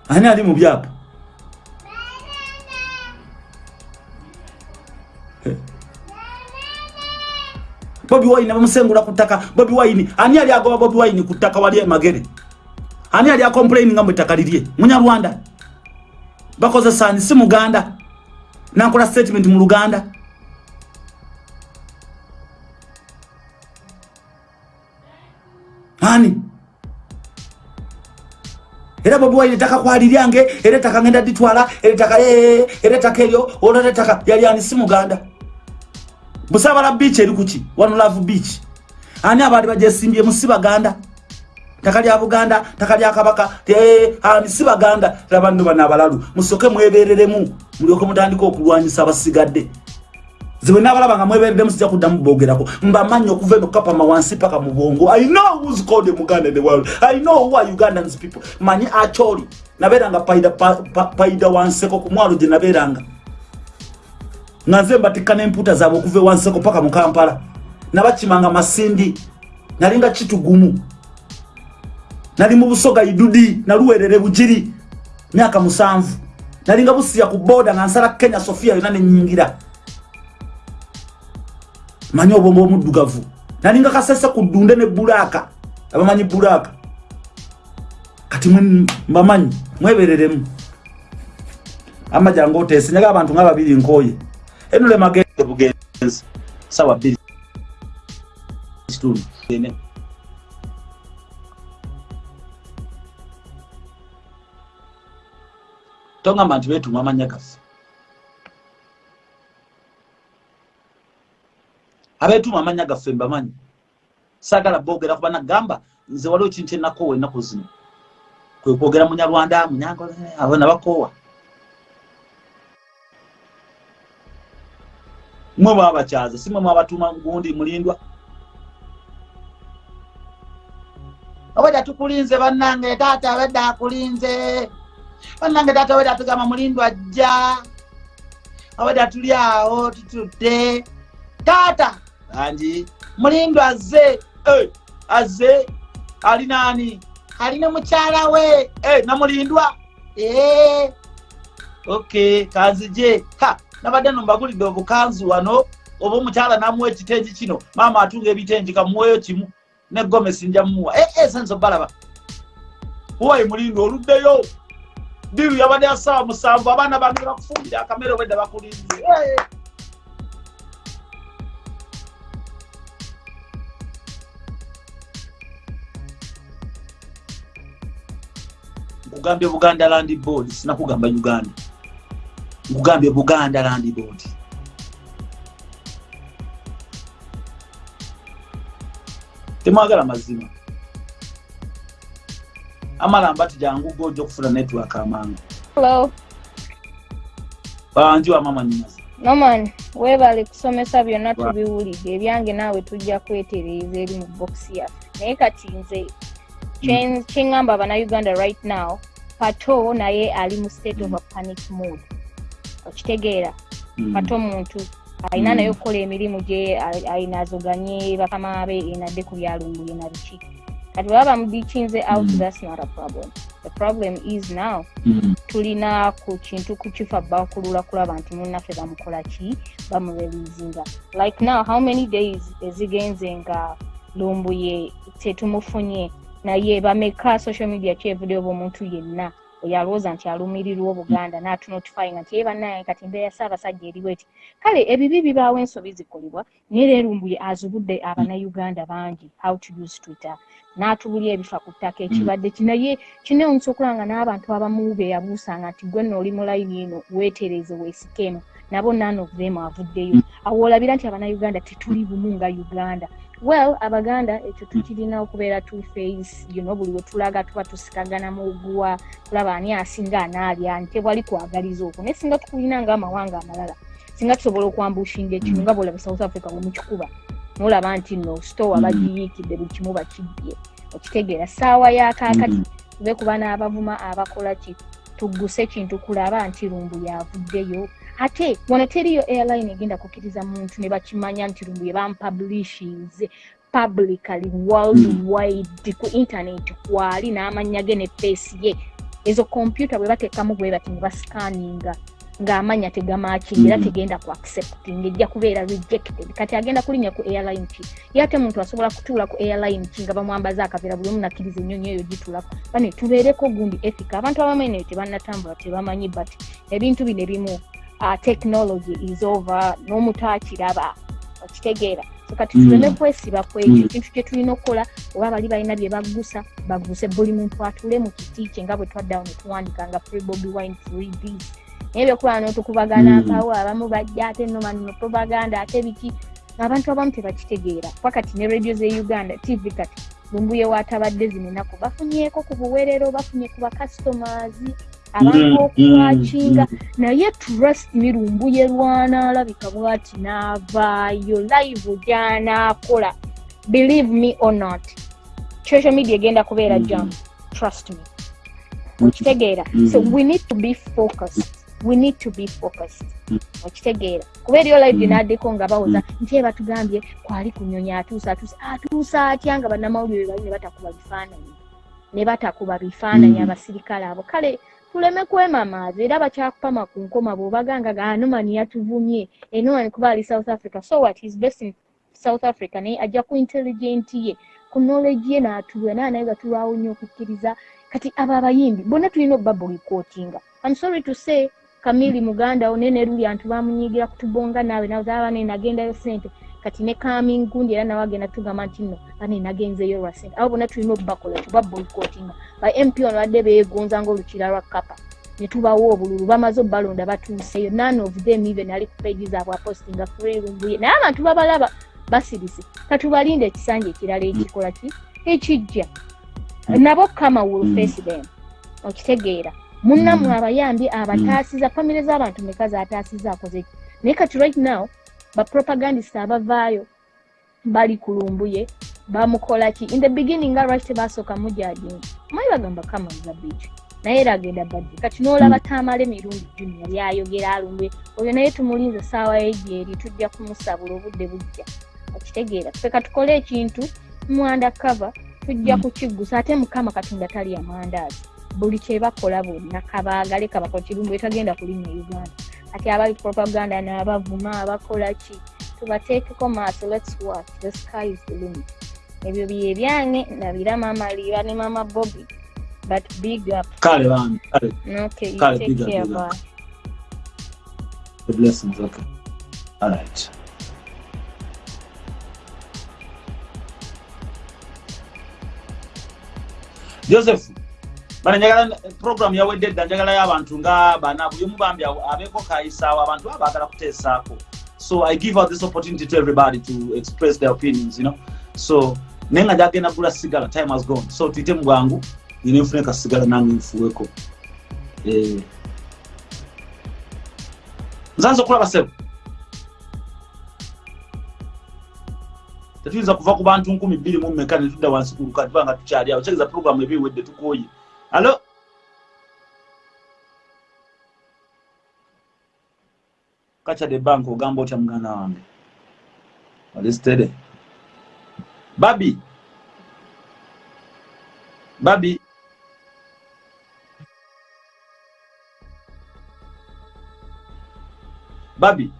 Ani ali mu byapa Bobi Wine bamusengula kutaka Bobi Wine ani ali agoba Bobi Wine kutaka wali magere ani ali acomplain ngamwe takalirie munya Rwanda bakoze sani si muganda. Nakola statement mu Luganda. Ani? Era Bobi Wine taka kwaliryange era taka ngenda ditwala era taka eh era taka elyo olore taka yali ani? Si muganda busabala beach eri kuki one love beach. Ani abali bajesimbye musibaganda takali abuganda takali akabaka te ani sibaganda. Labandu bana abalalu musoke mwebereremu muliyoko mutandika okulwanyisa abasigadde. Ziwe nabalaba nga mwebereremu sijja kuddamu bogerako mbamanyi okuva eno kapama wansi paka mu bongo i know who's called muganda in the world. I know who are ugandans people. Manyi acholi naberanga paida, pa, pa, paida wanseko ku mwalo gye naberanga nga nze mbatikka n'empuuta zaabwe okuva ewanseko paka mu kampala. Nabakimanga masindi nalinga kitugumu. Nali mu busoga idudi naluwerere bugiri myaka musanvu. Nalinga busiya ku boda nga nsala kenya sofia yona nenyingira manyi obwombo omuddugavu nalinga kasese ku ddunde ne bulaaka. Abamanyi bulaaka? Kati mbamanyi mwebereremu amajangu oteese nyaga abantu nga babiri nkooye enule magende bugenzi sawa bbiri kitundu ene tongamba nti beetuma amanya gaffe abeetuma amanya gaffe mbamanyi saagala boogera kuba nagamba nze waliwo kintu enakoowa ennaku zino. Kwe kwogera munyarwanda munyango abo nabakoowa mwe mwabakyaza si mwe mwabatuma gundi mulindwa. Obwedda tukulinze bannange taata abedda akulinze. Bannange taata obwedda tugamba mulindwa jja obwedda tuli awo tutudde. Taata angi mulindwa azze. Azze alinaani alina mukyala we. Namulindwa ok kanzije nabadde no mbagulidde obukanzu wano oba omukyala namuwa ekitengi kino maama atunga ebitengi kamuweyo kimu ne gomesi nja mumuwa esenso eh, balaba huwayi mulindo? Oluddeyo? Diru yabadde asawa musanvu abaana bange bakufumbire akamere obwedde bakulindire eh. nkugambye buganda land board sinakugamba uganda nkugambye buganda land board. Temwagala mazima. Amalamba ti jangu goja okufuna network amangu banjiwa mama ninaza noman webale kusomesa byonna tubiwulidde ebyange naawe tujja kwetereeza eri mu bokisi yaffe. Naye kati nze kyeŋŋamba abanauganda right now pato naye ali mu state of a panic mood okitegeera. Kati mm. omuntu alina mm. naye okukola emirimu gye ayinazoganye bakama be enadde ku byalunguye na biki. Kati baba bamudikinze out Mm. that's not a problem. The problem is now tulina ku kintu kukifa bakulula kulaba nti munnaffe bamukola ki bamurelizinga like now how many days ezigenze nga lumbuye tetumufunye naye bameka social media kyevudeo bwomuntu yenna oyalowooza nti alumirirwa obuganda natunotifyinga nti ye bannaye kati embeera ssaabasajja eriwo eti kale ebibi bibaawo ensobi zikolebwa naye leerumbuye azibudde abannauganda bangi how to use twitter. N'atubulya ebifa ku ttaka ekibadde ki naye kinewunyisa okulaba nga n'abantu abamu beyabuusanga nti gwe nno oli mu layini eno weetereze weesikemu nabo none of them avuddeyo awo olabira nti abannauganda tetuli bumu nga uganda well abaganda ekyo tukirina okubeera two face you know buli we tulaga tuba tusikagana mu oguwa tulaba ani asinga anaalya nti tewali kwagaliza okwo naye singa tukulina ngaamawanga amalala singa tusobola okwambushinga ekintu nga bwolaba south africa bwemukikuba nolaba nti no stowa Mm. bagiyiikidde buli kimu bakibbye okitegeera saawa yakaakati Mm. tube kuba n'abavuma abakola ki tugguse ekintu kulaba nti lumbu yavuddeyo ate wano teriyo airline egenda kukkiriza muntu ne bakimanya nti lumbu yebamupublishinze publicly worldwide ku internet kwali n'amanya ge ne feesi ye. Ezo kompyuta bwe bateekamu bwe bati ne basikaninga ng'amanya tegamakinga era Mm. tegenda ku accepting ejja kubeera rejected. Kati agenda kulinnya ku airline ki? Ye ate muntu asobola kutuula ku airline ki nga bamwambaza akaveera buli omu nakkiriza ennyonyi eyo gitulako? Bane tubeereko gundi ethica abantu abamu eno tebannatambula tebamanyi but ebintu bino ebimu uh, technology is over n'omuntu akiraba okitegeera kati tuleme Mm. kwesiba kwekyo Mm. ekintu kye tulina okukola oba bali balina bye baggusa bagguse buli muntu atule mu kiti kye nga bwe twaddawo ne tuwandika nga free bobi wine free this naye byokuba n'otukubagana Mm. akawo abamu bajja ate no manino propaganda ate biki abantu abamu tebakitegeera wakati ne radio ze uganda tv kati lumbuye watabadde zino ennaku bafunyeko ku buweerero bafunye ku bacustomers abantu Mm, okwakinga mm, naye trust me lumbuye lwanaalabika bwati n'avaayo live gy'anaakola believe me or not social media egenda kubeera Mm. jam trust me mm. okitegeera Mm. so we need to be focused we need to be focused Mm. okitegeera kuba eriyo live Mm. gyenaddeko nga bawoza nti batugambye kwali kunyonya atuusa atuusa atuusa atya nga bannamawulire bali ne batakuba bifaananyi ne batakuba bifaananyi Mm. abasirikale abo kale tuleme kwemamaaza era bakyakupama ku nkoma bw'obaganga ga anomani yatuvumye. Enomani kuba ali south africa. So what? Is best in south africa. Naye ajja ku intelligent ye. Ku knowledge ye n'atulwa naye naye gatulwawo nnyo okukkiriza. Kati abo abayimbi bonna tulina obba boycottinga i'm sorry to say kamili muganda wo nene luli antu bamunyigira kutubonga naawe nawe zaba bane nagendayo sente kati ne coming gundi era nawe agenda tugamba nti nno bane nagenzeyo lwa sente abo bonna tulina obbakola tuba boycottinga ba mp ono badde beegonza ng'olukira lwa kapa ne tubawa obululu bamaze obbalonda batuuseyo. None of them even ali ku page zaabwe apostinga frelumbuye naye abantu babalaba basirise katubalinde ekisanja ekirala ekikola ki? Ekijja. Nabo kama will Mm. face them. Okitegeera. Munnammwe Mm. abayambi abataasiza famire z'abantu meka zataasiza akoze ki? Naye kati right now bapropagandist abavaayo bali kulumbuye bamukola ki? In the beginning nga lwaki tebasooka mujajinga mayi bagamba kama zabiki naye era agenda badde. Kati n'olaba taamala emirundi junior byayogera alumbuye oyo naye tumulinze saawa egyeri tujja kumusabula obudde bujja. Okitegeera feka tukole ekintu mwanda cover tujja Mm. kukiggusa ate mukama katonda tali amandaazi buli kyebakola bonna kabaagale kabakola kirumbu etagenda kulinnya uganda ati abali propaganda n'abavuma abakola ki tubateekeko maaso lets watch. The sky is the limit. Ebyo bye byange nabira mama liba ne mama bobby. But big up. Kale bambi kale. Okay you Kale, take big care big up. bye. The blessings okay. All right. Joseph bana njagala program yawedde dda njagalayo abantu nga bana buli omu bambi abeeko kayisaawo abantu baba baagala kuteesaako. So i give out this opportunity to everybody to express their opinions you know. So naye nga jagenda gula sigala time has gone. So tuyite mu bwangu nina nfune kasigala nange nfuweko. Eh. nzanza okulaba sebo tetuyinza kuva ku bantu nkumi bbiri mu mmeka ne tudda wansi ku lukati tubanga tukyali awo. Kyegeza puroguramu ebiwedde tukooye alo kakyade bank ogamba otya muganda wange. Alisitede babi. Babi. Babi.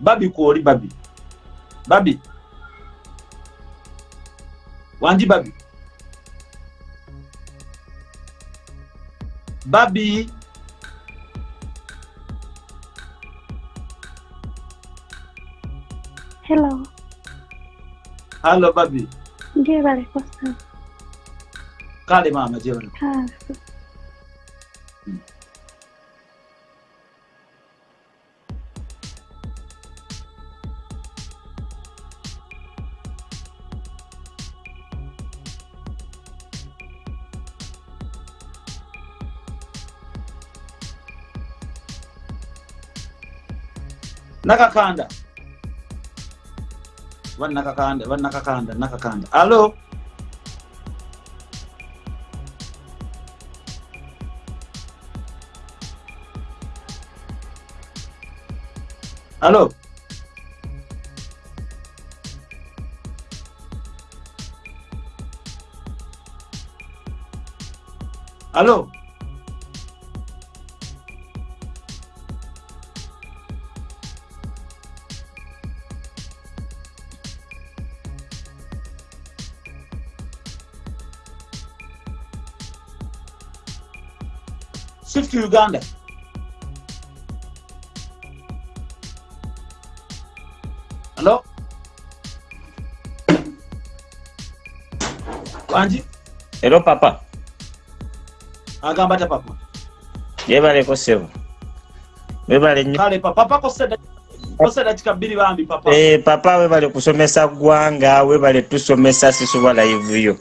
Babi kwoli babi. Babi wanji babi babi Hello. hallo babi Njebale kosa. kale mama jebale Ah, nakakanda. Vanakakanda vanakakanda nakakanda alo alo alo uganda alo wanji Hello papa. agamba ta papa Yebaleko sebo. Webale nnyo. kale papa papa koseda koseda kikabiri bambi papa Eh papa webale kusomesa gwanga, webale tusomesa sisuba live yo.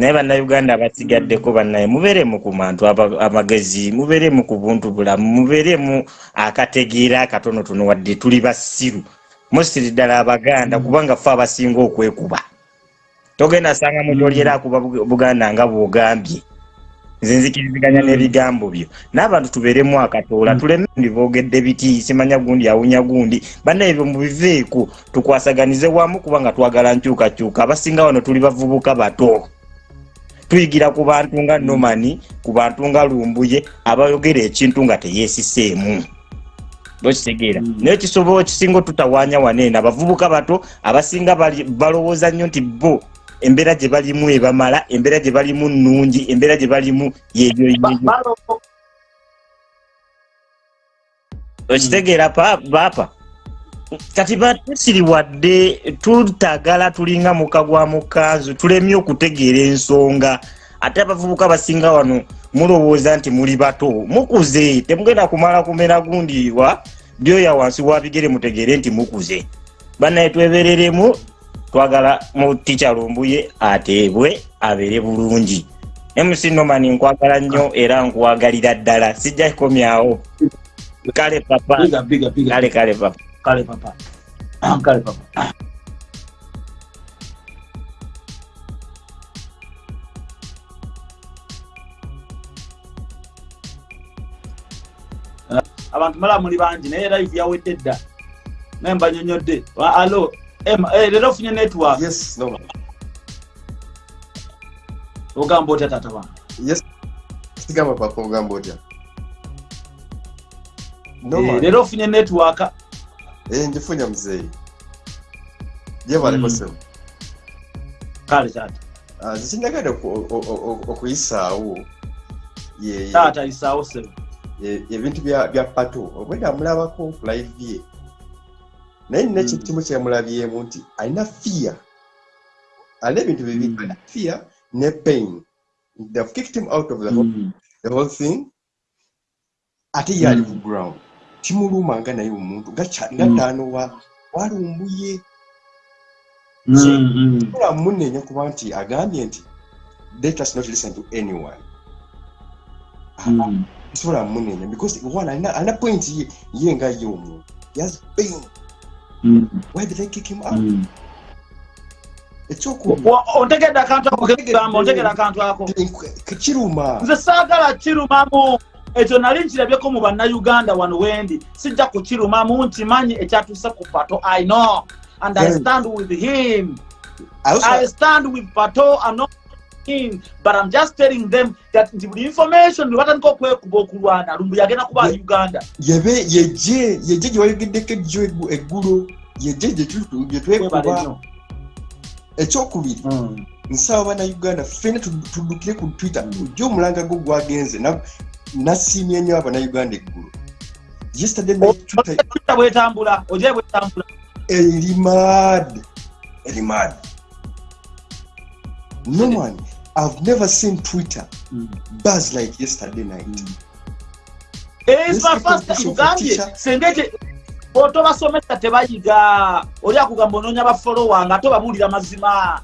Naye bannayuganda abasigaddeko bannaye mubeeremu ku bantu aba- amagezi mubeeremu ku buntu bulamu mubeeremu akategeera akatonotono wadde tuli basiru musiri ddala abaganda kubanga ffe abasinga okwekuba togenda sanga mutolyera akuba Bug- buganda nga bwogambye. Nze nzikiriziganya n'ebigambo byo. N'abantu tubeeremu akatoola tuleme ndi boogedde biti simanya gundi awunya gundi. Bannaye ebyo mubiveeko tukwasaganize wamu kubanga twagala nkyukakyuka. Abasinga wano tuli bavubuka bato tuyigira ku bantu nga nomani ku bantu nga lumbuye abayogera ekintu nga teyeesiseemu okitegeera Mm. naye kisobola ekisinga otutawaanya waneeno abavubuka bato abasinga bali- balowooza nnyo nti bo embeera gye balimu ebamala embeera gye balimu nnungi embeera gye balimu yeyo okitegeera pa- baapa kati batusiri wadde tutagala tulinga muka gwa mukanzu tulemye okutegeera ensonga. Ate abavubuka basinga wano mulowooza nti muli bato. Mukuze temugenda kumala kumera gundiwa byoya wansi wa bigere mutegeere nti mukuze. Bannaye twebereremu twagala mu tica lumbuye ateebwe abeere bulungi. Mc nomani nkwagala nnyo era nkwagalira ddala. Sijja kukomyawo. Kale papa. Kale kale papa kale papa kale papa abantu mala muli bangi naye live yawedde dda. Naye mbanyonyodde. Wa- alo eh, leero ofunye network. Yes, no. ogamba otya tata wange? Yes. Sigamba papa ogamba otya. No Eh, leero ofunye network Njifunya muzeeyi. Yebaleko Mm. sebo. kale tata Ah, o- okuyisaawo taata isaawo sebo ebintu bya pato obwedda amulabako ku live ye naye nina Mm. kimu kyemulabyemu nti alina fear alina ebintu bibiri Mm. alina fear ne pain they've kicked him out of the whole, Mm. the whole thing ate ye ali ku ground kimuluma nga naye omuntu nga Mm. taano wa walumbuye Mm, mm. ola munenya kuba nti agambye nti let us not listen to anyone Mm. sobola munenya because one alina point ye ye nga ye omuntu has pain Mm. why did i kick him out Mm. ontegedde akantu ako kegamba ontegedde akantu ako kiruma nze saagala kirumamu ekyo nali nkirabyeko mu bannayuganda wano wendi sijja kukirumamu nti manyi ekyatuuse ku pato. I know. And i stand with him. I stand with Pato. Not in, but I'm just telling them that nti buli information batandika okwekuba okulwana lumbu yagenda kuba uganda. yebe yeje yeje gye wayogeddeko ejjo eggu- eggulo yeje gye tu- gye Webale twekuba nnyo. ekyokubiri Mm. nsaba bannayuganda ffena tudd- tuddukire ku twitter. Ojja omulanga gwo gwagenze nasiimye nnyo abannayuganda Twitter bwetambula oje bwetambula. Eri mad eri mad no man i've never seen twitter buzz like yesterday night. Mugambye teacher. senga ekye otobasomesa tebayiga oli akugamba onoonya bafolowa nga tobabuulira mazima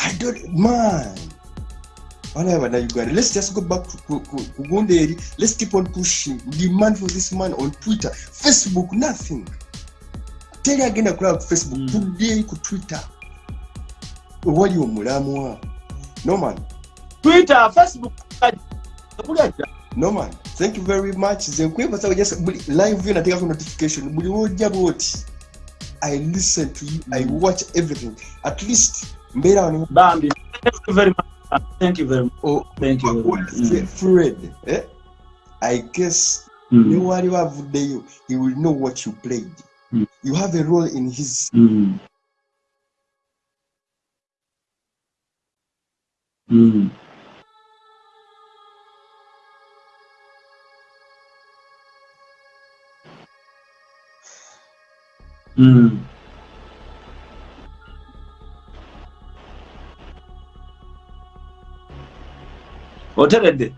i don't man. Bana bannayuganda let's just go back to ku- ku- ku gundi eri let's keep on pushing. Demand for this man on twitter. Facebook nothing. Teri agenda kulaba ku facebook. Mm. tuddeeri ku twitter. You omulamwa no man. Twitter facebook. No man. Thank you very much. Nze nkwebaza just buli live view and notification. Buli wojja bwoti i listen to you. I watch everything. At least mbeera wano bambi thank you very much thank you very much o- thank you very much fred eh? i guess Mm. ne waliwo avuddeyo he will know what you played Mm. you have a role in his Mm. Mm. Mm. Oteredde.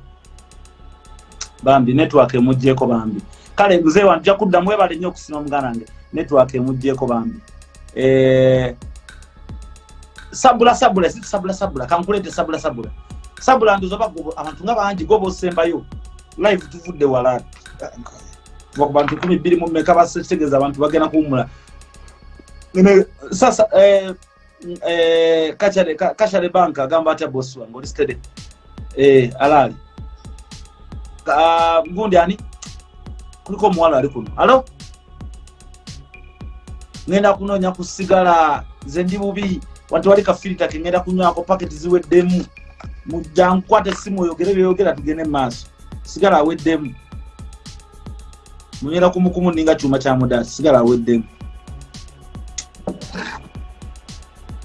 Bambi network emugyeko bambi. Kale nze wanja kuddamu webale nnyo okusima muganda wange. Network emugyeko bambi. Eh, sabula sabula si sabula sabula kankuleete sabula sabula. Sabula ndozoba abantu nga bangi goba osembayo. Live tuvudde wala. Kuva ku bantu kumi bbiri mu mmeka basetegeeza abantu bagenda kuwumula sasa eh, eh, kachare Ka- kachare bank agamba atya bosi wange oli stede eh, alaali Ka- gundi ani kuliko omuwala ali kuno alo ngenda kunoonya ku sigala nze ndi bubi wanti wali kafirita ke ngenda kunywako paketi ziweddemu mujja nkwata essimu oyogere byeyogera tugende mu maaso sigala aweddemu munywera kumukumu ninga kyuma kya mudaasi sigala aweddemu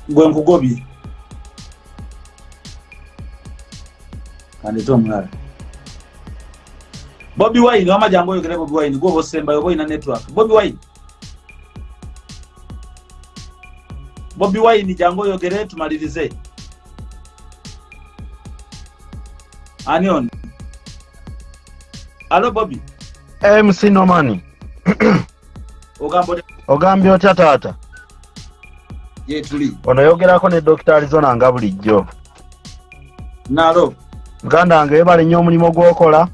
gwe nkugobye kandete omulala bobi wine wama jangu oyogere bobi wine gwoba osembayo oba olina network. Bobi wine. Bobi wine jangu oyogere tumalirize ani ono alo bobi? Mc nomani. Ogambye otya taata? Yetuli onoyogerako ne dokita arizona nga bulijjo. Nalo muganda wange webale nnyo omulimu gwokola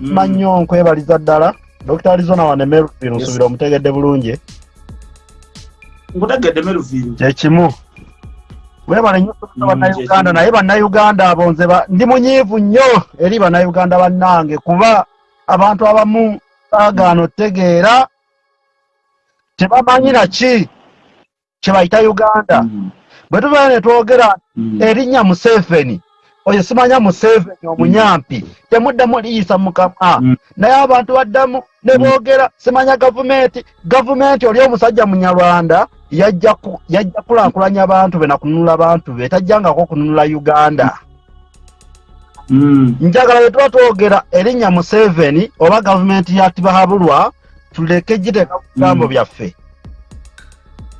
Mm. ma nnyo nkwebaliza ddala. Dokita arizona wanemeru nsubira omutegedde bulungi. Nkutegedde meruviru kyekimu webale nnyo Mm, mm, bannayuganda naye bannayuganda abo nze ba- ndi munyiivu nnyo. Eri bannayuganda bannange kuba abantu abamu baagaana otegeera. Tebamanyira ki kye bayita uganda? Mm. bwe tubeera ne twogera Mm. erinnya museveni oyo simanya museveni omunyampi temuddamu liyisa mukama Mm. naye abantu baddamu ne Mm. boogera simanya gavumenti gavumenti oli omusajja munyarwanda yajja ku- yajja kulaakulanya abantu be nakununula abantu be tajjangako kununula uganda Mm. njagala bwe tuba twogera erinnya museveni oba gavumenti ya tibahabulwa tuleke giteeka ku bigambo Mm. byaffe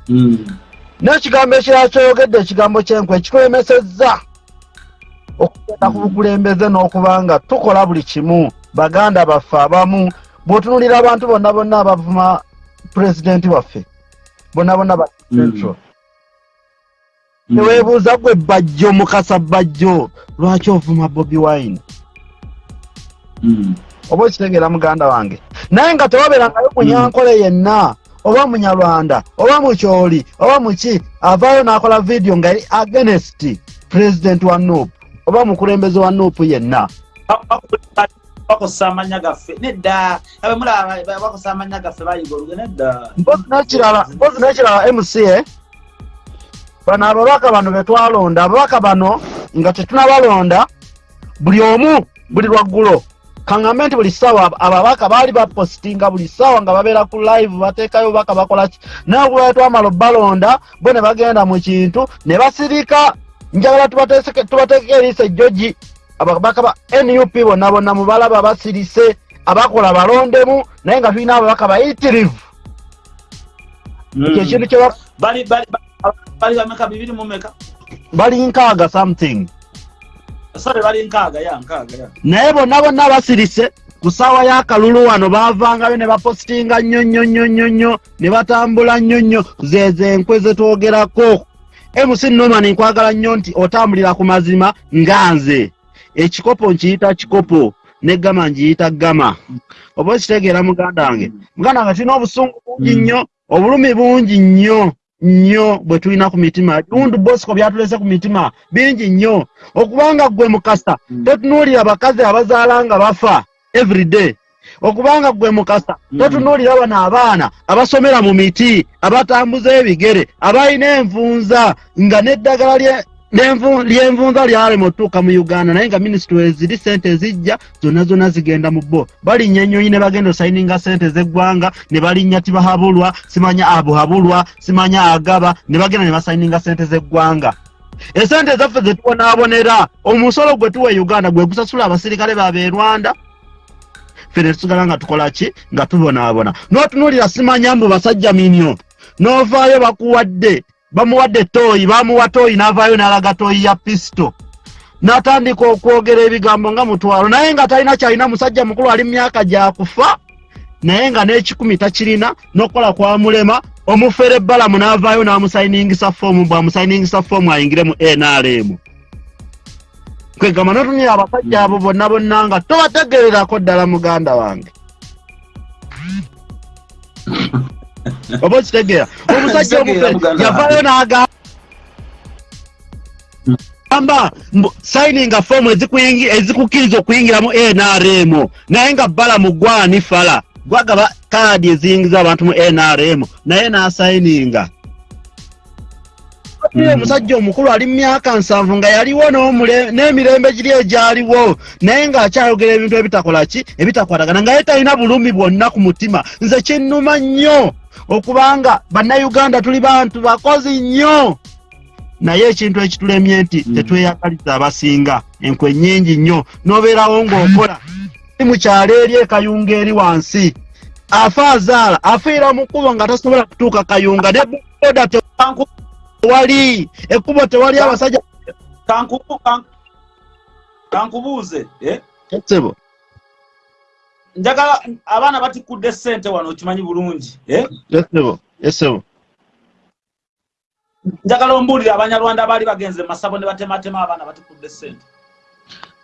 Mm. n'ekigambo ekirala kyoyogedde ekigambo kyenkwe ekitulemesezza okugenda ku Mm. bukulembeze n'okuba nga tukola buli kimu baganda baffe abamu bw'otunulira abantu bonna bonna abavuma pulezidenti waffe bonna bonna ba Mm. central teweebuuza gwe bajjo mukasa bajjo lwaki ovuma bobi wine Mm. oba okitegeera muganda wange naye nga tewabeerangayo munyankole yenna oba munyarwanda oba mukyoli oba muki avaayo n'akola vidiyo nga agenest president wa nup oba mukulembeze wa nup yenna? Bakosa amanya gaffe nedda. Abe mulaba bakosa amanya gaffe bayiga oluge nedda. Mpozi nekirala mca bano ababaka bano betwalonda ababaka bano nga tetunabalonda buli omu buli lwaggulo. Kaŋŋambe nti buli ssaawa ababaka baali bapositinga buli ssaawa nga babeera ku live bateekayo bubaka bakolaki naye okuba twamala obbalonda bo ne bagenda mu kintu ne basirika njagala tubateekeko eriisa ejjogi ababaka ba nup bonna bonna mubalaba basirise abakola balondemu naye nga tulina ababaka bayitirivu. Ekyo ekintu kye ba- bali nkaaga something. Naye bonna bonna basirise ku ssaawa y'akalulu wano baavangayo ne bapositinga nnyo nnyo nnyo nnyo nnyo ne batambula nnyo nnyo. Zeeze enkwe ze twogerako mc noman nkwagala nnyo nti otambulira ku mazima nga nze. Ekikopo nkiyita kikopo ne gama nkiyita gama oba okitegeera muganda wange? Muganda wange tulina obusungu bungi nnyo obulumi bungi nnyo nnyo bwe tulina ku mitima. Undu bosco byatulese ku mitima bingi nnyo. Okubanga gwe mukasa totunuulira bakazi abazaala nga bafa everyday okubanga gwe mukasa totunuulira bano abaana abasomera mu miti abatambuza ebigere abalina envunza nga n'eddagala lyenvunza lyalema otuuka mu uganda naye nga minisitule eziri sente ezijja zonna zonna zigenda mu bo. Balinnya ennyonyi ne bagenda osayininga sente z'eggwanga ne balinnya tibahabulwa simanya abuhabulwa simanya agaba ne bagenda ne basayininga sente z'eggwanga. Esente ezaffe ze tubonaabonera omusolo gwe tuwa e uganda gwe gusasula abasirikale babe e rwanda fene tusigala nga tukola ki? Nga tubonaabona. N'otunuulira simanya mbu basajja minyo n'ovaayo bakuwadde bamuwadde tooyi bamuwa tooyi n'avaayo n'alaga tooyi ya pisito n'atandika okwogera ebigambo nga mutwalo. Naye nga talina kyalina musajja mukulu ali myaka gyakufa naye nga n'ekikumi takirina n'okukola kwamulema omufere ebbalamu n'avaayo n'amusayiningisa foomu bw'amusayiningisa foomu ayingire mu nrm kwegamba n'otunira abasajja abo bonna bonna nga tobategererako ddala muganda wange. Oba okitegeera? Omusajja muganda yavaayo n'agamba amba sayininga foomu ezikuyingi- ezikukkiriza okuyingira mu nrm naye nga balamu gwani fala. Gwagaba kaadi eziyingiza abantu mu nrm naye n'asayininga. Oyo omusajja omukulu ali mu myaka nsanvu nga yaliwo n'emirembe giri egyaliwo. Naye ng'akyayogera ebintu ebitakola ki? Ebitakwatagana. Nga ye talina bulumi bwonna ku mutima. Nze kinnuma nnyo okubanga bannayuganda tuli bantu bakozi nnyo. Naye ekintu ekitulemye nti tetweyagaliza abasinga. Enkwe nnyingi nnyo. N'obeerawo ng'okola. Ti mu kyalo eri ekayunga eri wansi. Afa azaala afiira mu kkubo nga tasobola kutuuka kayunga. Ne boda tewali. Ekkubo tewali abasajja. kankubu kan- kankubuuze eh? sebo njagala abaana batikudde sente wano okimanyi bulungi eh? esebo esebo njagala ombuulire abanyarwanda abaali bagenze mu masabo ne batematema abaana batikudde sente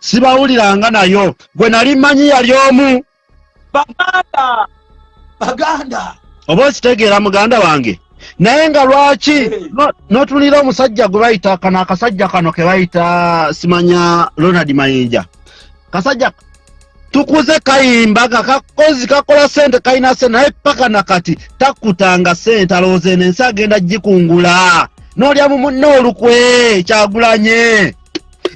sibawuliranga nayo. Gwe nali mmanyi yali omu. Baganda! Baganda! Oba okitegeera muganda wange naye nga lwaki? Hey. no- n'otunulira omusajja gwe bayita kano akasajja kano ke bayita simanya ronald mayinja. Kasajja tukuze kayimba nga kakozi kakola sente kalina sente naye paka nakati takutanga sente alowooza eno ensi agenda gikungula n'olya mu munne olukwe kyagulanye.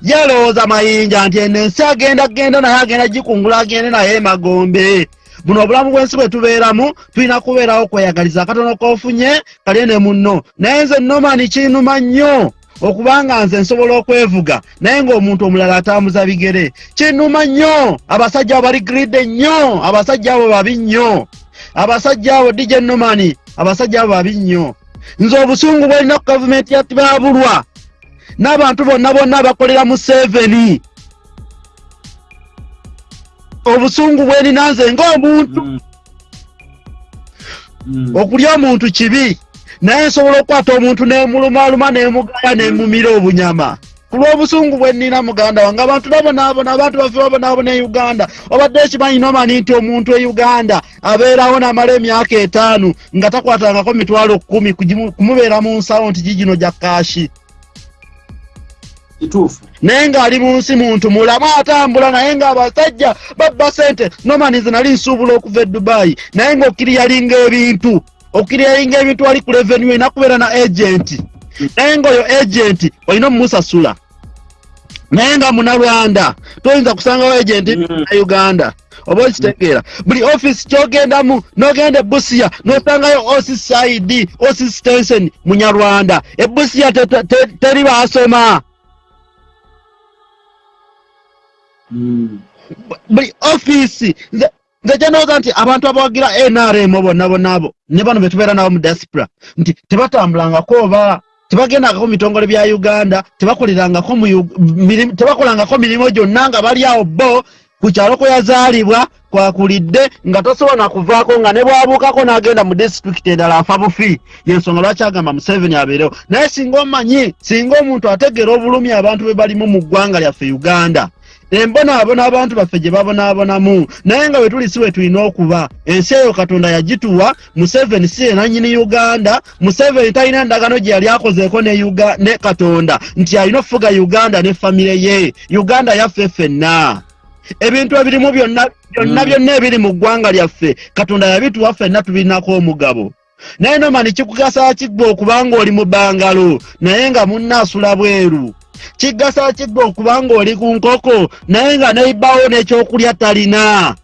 Yalowooza mayinja nti eno ensi agenda genda naye agenda gikungula agende naye emagombe buno obulamu bw'ensi bwe tubeeramu tulina kubeerawo kweyagaliza akatono k'ofunye kalye ne munno. Naye nze nomani kinuma nnyo okubanga nze nsobola okwevuga naye ng'omuntu omulala atambuza bigere. Kinuma nnyo! Abasajja abo bali gride nnyo abasajja abo babi nnyo. Abasajja abo dj nomani abasajja abo babi nnyo. Nze obusungu bwalina ku gavumenti ya tibabulwa. N'abantu bonna bonna bakolera mu seveni obusungu bwerina nze ng'omuntu okulya omuntu kibi naye nsobola okukwata omuntu nemulumaluma nemugaya nemumira obunyama. Ku lw'obusungu bwe nnina muganda wange abantu nabonaabona abantu baffe babonaabona e uganda. Obadde ekimanyi nomani nti omuntu e uganda abeerawo namala emyaka etaano nga takwatangako mitwalo kumi kugimu- kumubeera mu nsawo nti gigino gya kaashi kituufu. Naye ng'ali mu nsi muntu mulamu atambula naye ng'abasajja babba sente nomanize nali nsuubula okuva e dubaayi naye ng'okiriyalinga ebintu okiriyalinga ebintu wali ku revenue erina kubeera na agenti naye ng'oyo agenti olina omumusasula. Naye nga munalwanda toyinza kusangawo agenti Mm. na uganda. Oba okitegeera. Buli offisi kyogendamu nogenda ebusiya nosangayo osisaidi osistensen munyarwanda. Ebusiya te- te- te- teri basoma buli offisi nze kyenooza nti abantu abawagira nrm bonna bonna abo ne bano betubeera nabo mu diaspora nti tebatambulangako oba tebagendangako mu bitongole bya uganda tebakolangako mirimu gyonna nga bali awo bo ku kyalo kwe yazaalibwa kwakulidde nga tosobola nakuvaako nga ne bwabuukako n'agenda mu disitulikiti endala afa bufi. Yensonga lwaki agamba museveni abeerewo? Naye singa omanyi singa omuntu ategeera obulumi abantu be balimu mu ggwanga lyaffe uganda embonaabona abantu baffe gye babonaabonamu naye nga bwe tuli si we tulina okuba ensi eyo katonda yagituwa museveni si ye nannyini uganda museveni talina ndagano gye yali akozeeko ne, katonda nti alina okufuga uganda ne famire ye. Uganda yaffe ffenna. Ebintu ebirimu byonna byonna Mm. byonna ebiri mu ggwanga lyaffe katonda yabituwa ffenna tubirinako omugabo. Naye nomani kikugasa kiggwa okubanga oli mu bbangalo naye nga munnaasula bweru kigasa kiggwa okubanga oli ku nkoko naye nga neibawo n'ekyokulya talina.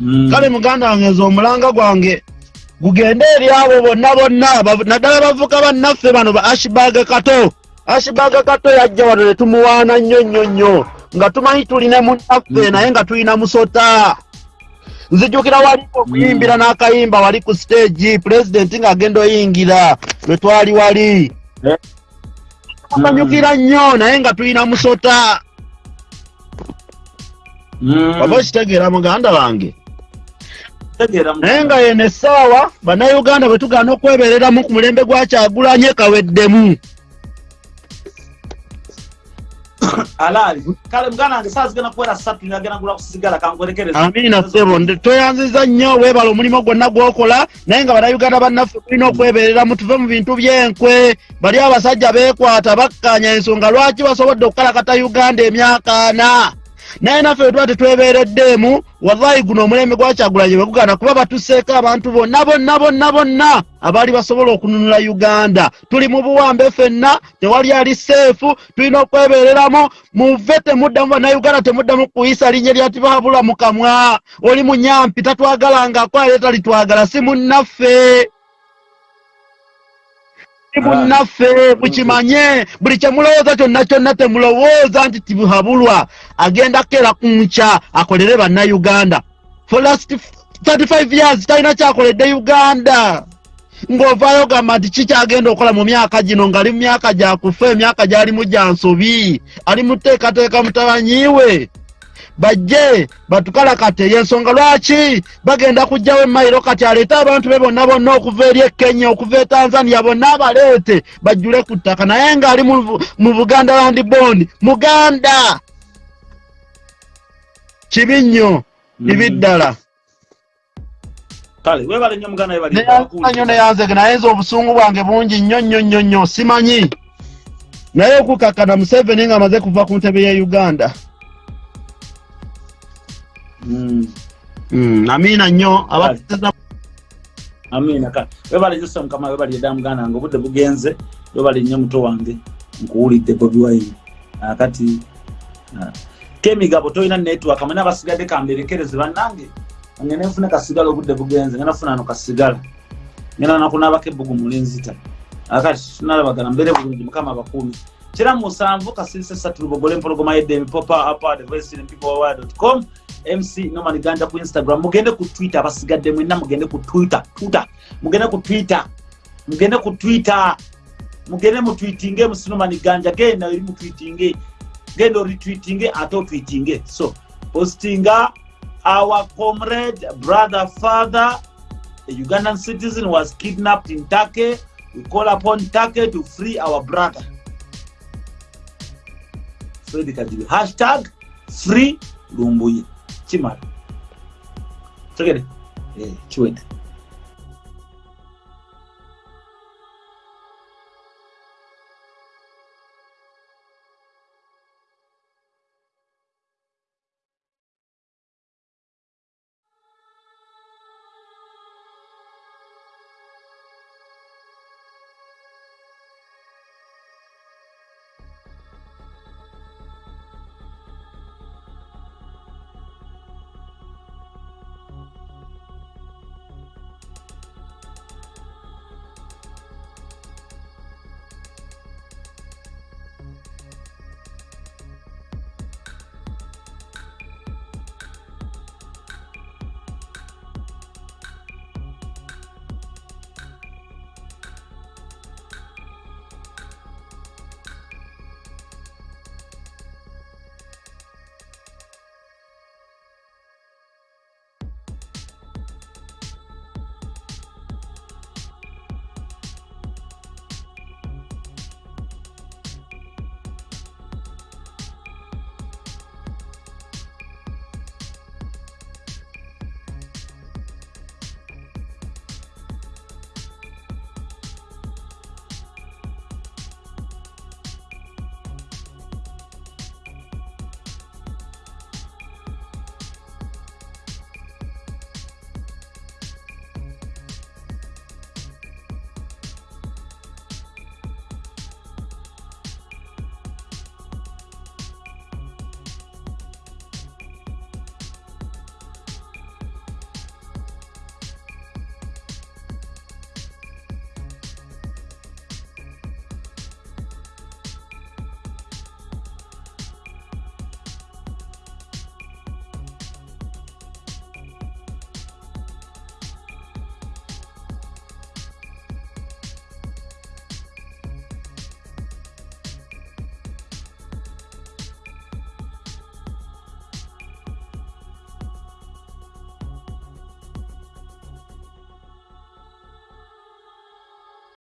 Mm. kale muganda wange nze omulanga gwange gugende eri abo bonna bonna naddala bavuka bannaffe bano ba ashibag kato. Ashibag kato yajja wano ne tumuwaana nnyo nnyo nnyo nga tumanyi tulina munnaffe naye nga tulina musota nzijukira wali okuyimbira n'akayimba wali ku stage pulezidenti ng'agenda oyingira lwe twali wali. Eh. tukanyukira nnyo naye nga tulina musota. Mm. oba okitegeera muganda wange. Naye nga yeno essaawa bannayuganda bwe tugaana okwebereramu ku mulembe gwa kyagulanye kaweddemu alaali kale muganda wange saa zigenda kuwera ssatu nagenda gula kusigala kankwerekereza amiina ssebo nde- tweyanziza nnyo weebala omulimu gwonna gw'okola naye nga bannayuganda bannaffe tulina okwebereramu tuve mu bintu by'enkwe. Bali abasajja beekwata bakkaanya ensonga lwaki basobodde okukalakata uganda emyaka ana naye naffe bwe tuba tetwebeereddeemu wallahi guno omulembe gwakyagulanye bwe gugaana kuba batusseeko abantu bonna bonna bonna bonna abaali basobola okununula uganda. Tuli mu buwambe ffenna tewali ali seefu tulina okwebereramu muve temuddamu bannayuganda temuddamu kuyisa linnya lya tibahabula mu kamwa. Oli munyampi tatwagalangako ate talitwagala si munnaffe munnaffe mukimanye. Buli kyemulowooza kyonna kyonna temulowooza nti tibuhabulwa. Agenda kera ku nkya akolere bannayuganda. For last 35 years talina kyakoledde uganda. Ng'ovaayo gamba nti kikyagenda okukola mu myaka gino ng'ali mu myaka gyakufa emyaka gyalimu gya nsobi? Ali mu tteekateeka mutabanyiwe bajje batukalakate. Yensonga lwaki? Bagenda kujjawo emayiro kati aleete abantu be bonna bonna okuva eri e kenya okuva e tanzania bonna abaleete bajjule ku ttaka. Naye ng'ali mu- buganda land bond muganda! Kibi nnyo kibi ddala. Kale webale nnyo muganda webale neyanyo neyanzege naye nze obusungu bwange bungi nnyo nnyo nnyo nnyo simanyi. Naye okukakkana museveni ng'amaze kuva ku ntebe ye uganda. Mm. Mm, amiina nnyo abateeza amiina kale webale ssa mukama webale edda muganda wange obudde bugenze webale nnyo muto wange nkuwulidde bobi wine. Akati ah. kemigabo tolina network mwena abasigadde kamberekereze bannange. Ngenda nfune kasigala obudde bugenze ngenda nfuna ano kasigala. Ngenda nakunaabako ebbugu mulenzita akati tunalabagana mbeere bulungi mukama abakuumi kira musanvu kasirise satu lubogole empologoma yeddemi popa apad voicepeoplewire.com mc noman ganja ku instagram. Mugende ku twitter abasigadde mwenna mugende ku twitter twitter mugende ku twitter mugende ku twitter mugende mutwitinge mc noman ganja genda eri mutwitinge genda oritwitinge ate otwitinge so postinga our comrade brother father a ugandan citizen was kidnapped in turkey. We call upon turkey to free our brother fred kajibe hashtag free lumbuye kimala tegere eh, kiwedde